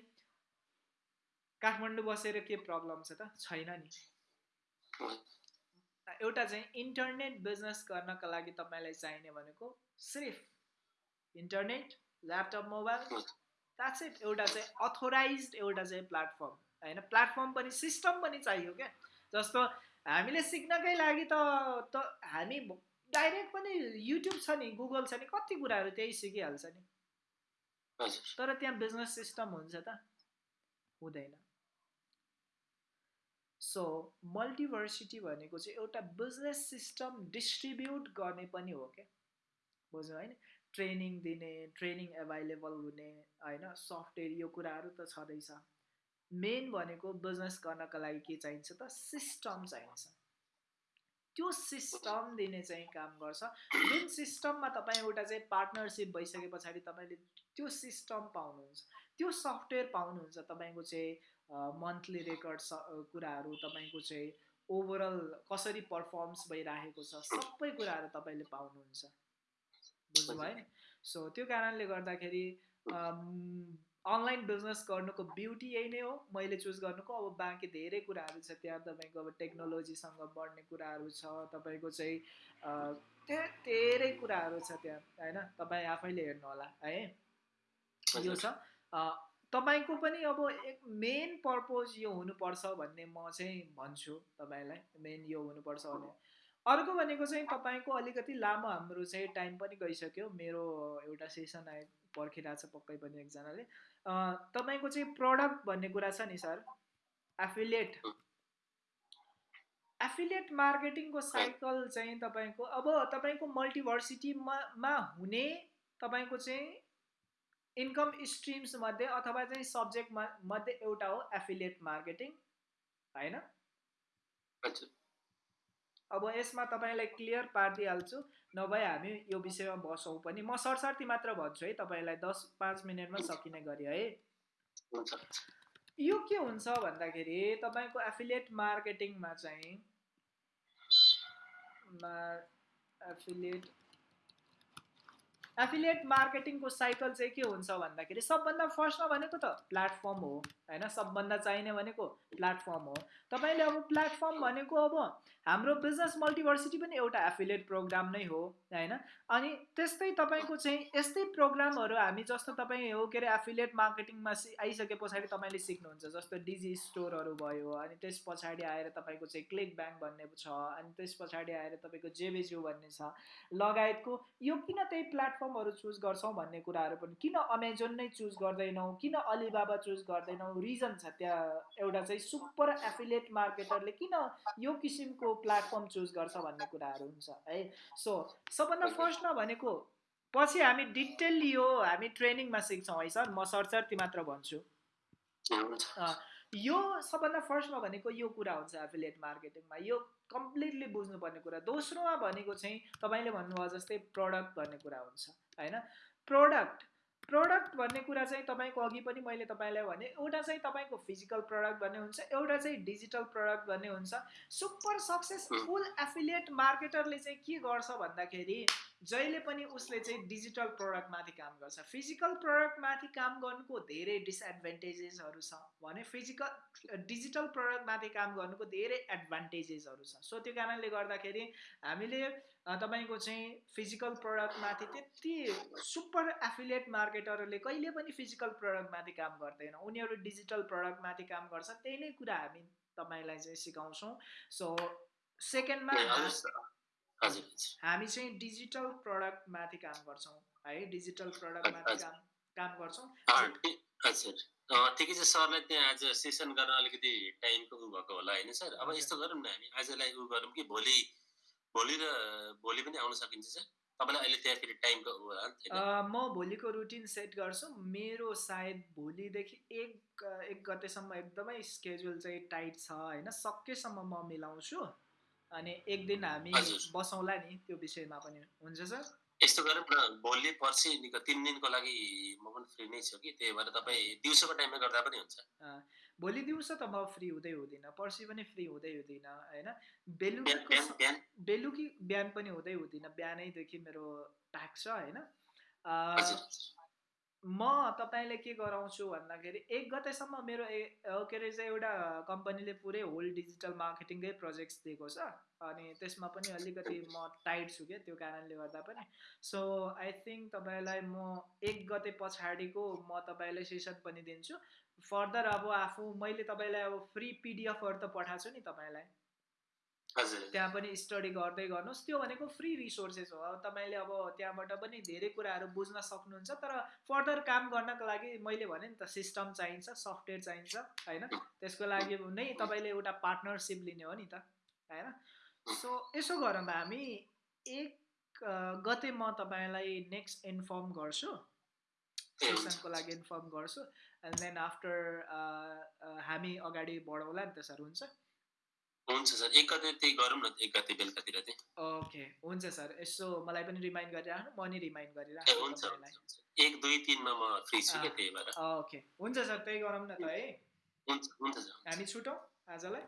काठमाडौँ बसेर के प्रब्लम छ त? छैन नि। एउटा चाहिँ इन्टरनेट बिजनेस गर्नका लागि तपाईँलाई चाहिने भनेको सिर्फ internet laptop mobile that's it एउटा चाहिँ अथोराइज एउटा चाहिँ प्लेटफर्म होइन प्लेटफर्म पनि सिस्टम पनि चाहियो क्या। जस्तो हामीले सिक्नकै लागि त त हामी डाइरेक्ट पनि युट्युब छ नि गुगल छ नि कति कुराहरू त्यही सिकिहाल्छ नि। तर त्यहाँ बिजनेस सिस्टम हुन्छ त हुँदैन। सो मल्टिभर्सिटी भनेको चाहिँ एउटा बिजनेस सिस्टम डिस्ट्रिब्युट गर्ने पनि हो क्या। बुझ्नु होइन ट्रेनिङ दिने ट्रेनिङ एभाइलेबल हुने होइन? सफ्टवेयर यो कुराहरू त छँदैछ। मेन भनेको बिजनेस गर्नको लागि के चाहिन्छ त? सिस्टम चाहिन्छ। त्यो सिस्टम दिने चाहिँ काम गर्छ। जुन सिस्टममा तपाईँ एउटा चाहिँ पार्टनरसिप भइसके पछाडि तपाईँले त्यो सिस्टम पाउनुहुन्छ। त्यो सफ्टवेयर पाउनुहुन्छ तपाईँको चाहिँ मन्थली रेकर्ड कुराहरू तपाईँको चाहिँ ओभरअल कसरी पर्फर्म्स भइराखेको छ सबै कुराहरू तपाईँले पाउनुहुन्छ। बुझ्नुभयो सो त्यो कारणले गर्दाखेरि अनलाइन बिजनेस गर्नुको ब्युटी यही नै हो। मैले चुज गर्नुको अब बाँकी धेरै कुराहरू छ। त्यहाँ तपाईँको अब टेक्नोलोजीसँग बढ्ने कुराहरू छ। तपाईँको चाहिँ धेरै कुराहरू छ त्यहाँ होइन? तपाईँ आफैले हेर्नु होला है? यो छ। तपाईँको पनि अब एक मेन पर्पोज यो हुनुपर्छ भन्ने म चाहिँ भन्छु तपाईँलाई। मेन यो हुनुपर्छ भने अर्को भनेको चाहिँ तपाईँको अलिकति लामो हाम्रो चाहिँ टाइम पनि गइसक्यो। मेरो एउटा सेसन आए पर्खिरहेको छ पक्कै पनि एकजनाले। तपाईँको चाहिँ प्रडक्ट भन्ने कुरा छ नि सर एफिलिएट एफिलिएट मार्केटिङको साइकल चाहिँ तपाईँको अब तपाईँको मल्टिभर्सिटीमा हुने तपाईँको चाहिँ इन्कम स्ट्रिम्स मध्ये अथवा चाहिँ सब्जेक्ट मध्ये एउटा हो एफिलिएट मार्केटिङ होइन? अब यसमा तपाईँलाई क्लियर पारिदिइहाल्छु। नभए हामी यो विषयमा बसौँ पनि। म सरसर्ती मात्र भन्छु है तपाईँलाई दस पाँच मिनटमा सकिने गरी है। यो के हुन्छ भन्दाखेरि तपाईँको एफिलिएट मार्केटिङमा चाहिँ एफिलिएट एफिलिएट मार्केटिङको साइकल चाहिँ के हुन्छ भन्दाखेरि सबभन्दा फर्स्टमा भनेको त प्लेटफर्म हो होइन? सबभन्दा चाहिने भनेको प्लेटफर्म हो। तपाईँले अब प्लेटफर्म भनेको अब हाम्रो बिजनेस मल्टिभर्सिटी पनि एउटा एफिलिएट प्रोग्राम नै हो होइन? अनि त्यस्तै तपाईँको चाहिँ यस्तै प्रोग्रामहरू हामी जस्तो तपाईँ हो के अरे एफिलिएट मार्केटिङमा आइसके पछाडि तपाईँले सिक्नुहुन्छ जस्तो डिजी स्टोरहरू भयो अनि त्यस पछाडि आएर तपाईँको चाहिँ क्लिक ब्याङ्क भन्ने छ अनि त्यस पछाडि आएर तपाईँको जेबेज्यू भन्ने छ। लगायतको यो किन त्यही प्लेटफर्म प्लेटफर्महरू चुज गर्छौँ भन्ने कुराहरू पनि। किन अमेजोन नै चुज गर्दैनौँ? किन अलिबाबा चुज गर्दैनौँ? रिजन छ त्यहाँ एउटा चाहिँ सुपर एफिलिएट मार्केटरले किन यो किसिमको प्लेटफर्म चुज गर्छ भन्ने कुराहरू हुन्छ है? सो सबभन्दा फर्स्टमा भनेको पछि हामी डिटेल यो हामी ट्रेनिङमा सिक्छौँ है सर? म सरसर्ती मात्र भन्छु। यो सबभन्दा फर्स्टमा भनेको यो कुरा हुन्छ एफिलिएट मार्केटिङमा यो कम्प्लिटली बुझ्नुपर्ने कुरा। दोस्रोमा भनेको चाहिँ तपाईँले भन्नुभयो जस्तै प्रडक्ट भन्ने कुरा हुन्छ होइन? प्रडक्ट प्रडक्ट भन्ने कुरा चाहिँ तपाईँको अघि पनि मैले तपाईँलाई भने एउटा चाहिँ तपाईँको फिजिकल प्रडक्ट भन्ने हुन्छ एउटा चाहिँ डिजिटल प्रडक्ट भन्ने हुन्छ। सुपर सक्सेसफुल एफिलिएट मार्केटरले चाहिँ के गर्छ भन्दाखेरि जहिले पनि उसले चाहिँ डिजिटल प्रडक्टमाथि काम गर्छ फिजिकल प्रडक्टमाथि काम गर्नुको धेरै डिसएडभान्टेजेसहरू छ। भने फिजिकल डिजिटल प्रडक्टमाथि काम गर्नुको धेरै एडभान्टेजेसहरू छ। सो त्यो कारणले गर्दाखेरि हामीले तपाईँको चाहिँ फिजिकल प्रडक्टमाथि त्यति सुपर एफिलिएट मार्केटरहरूले कहिले पनि फिजिकल प्रडक्टमाथि काम गर्दैन। उनीहरू डिजिटल प्रडक्टमाथि काम गर्छ। त्यही नै कुरा हामी तपाईँलाई चाहिँ सिकाउँछौँ। सो सेकेन्डमा हामी चाहिँ डिजिटल प्रडक्टमाथि काम गर्छौँ है डिजिटल प्रडक्टमाथि काम काम गर्छौँ। ठिकै छ सरलाई त्यहाँ आज सेसन गर्न अलिकति टाइमको उ भएको होला होइन सर? अब यस्तो गरौँ न हामी आजलाई उ गरौँ कि भोलि भोलि र भोलि पनि आउन सकिन्छ सर? तपाईँलाई अहिले त्यहाँ फेरि टाइमको म भोलिको रुटिन सेट गर्छु। मेरो सायद भोलिदेखि एक एक गतेसम्म एकदमै स्केड्युल चाहिँ टाइट छ होइन? सकेसम्म म मिलाउँछु। अनि एक दिन हामी बसौँला नि त्यो विषयमा पनि। हुन्छ सर? यस्तो गरौँ न भोलि पर्सि तिन दिनको लागि म पनि फ्री नै छु कि त्यही भएर तपाईँ दिउँसोको टाइममा गर्दा पनि हुन्छ। भोलि दिउँसो त म फ्री हुँदै हुँदिनँ पर्सि पनि फ्री हुँदै हुँदिनँ होइन? बेलुकी बेलुकी बिहान पनि हुँदै हुँदिनँ बिहानैदेखि मेरो ट्याक्स छ होइन? म तपाईँले के गराउँछु भन्दाखेरि एक गतेसम्म मेरो ए के अरे एउटा कम्पनीले पुरै होल डिजिटल मार्केटिङकै प्रोजेक्ट्स दिएको छ। अनि त्यसमा पनि अलिकति म टाइट छु क्या त्यो कारणले गर्दा पनि। सो आई थिङ्क तपाईँलाई म एक गते पछाडिको म तपाईँलाई सेसन पनि दिन्छु। फर्दर अब आफू मैले तपाईँलाई अब फ्री पिडिएफहरू त पठाएको छु नि तपाईँलाई। त्यहाँ पनि स्टडी गर्दै गर्नुहोस्। त्यो भनेको फ्री रिसोर्सेस हो। अब तपाईँले अब त्यहाँबाट पनि धेरै कुराहरू बुझ्न सक्नुहुन्छ तर फर्दर काम गर्नको लागि मैले भने नि त सिस्टम चाहिन्छ सफ्टवेयर चाहिन्छ होइन? त्यसको लागि नै तपाईँले एउटा पार्टनरसिप लिने हो नि त होइन? सो यसो गरौँ हामी। एक गते म तपाईँलाई नेक्स्ट इन्फर्म गर्छु। सेसनको लागि इन्फर्म गर्छु। एन्ड देन आफ्टर हामी अगाडि बढाउँला नि त सर हुन्छ? हुन्छ सर एक गते त्यही गरौँ न एक गते बेलुकातिर चाहिँ। ओके हुन्छ सर यसो मलाई पनि रिमाइन्ड गरिराख्नु म नि रिमाइन्ड गरिराख्छु हुन्छ एक दुई तिनमा म फ्री छु क्या त्यही भएर। ओके हुन्छ सर त्यही गरौँ न त है। हुन्छ हुन्छ सर। हामी छुटौँ आजलाई।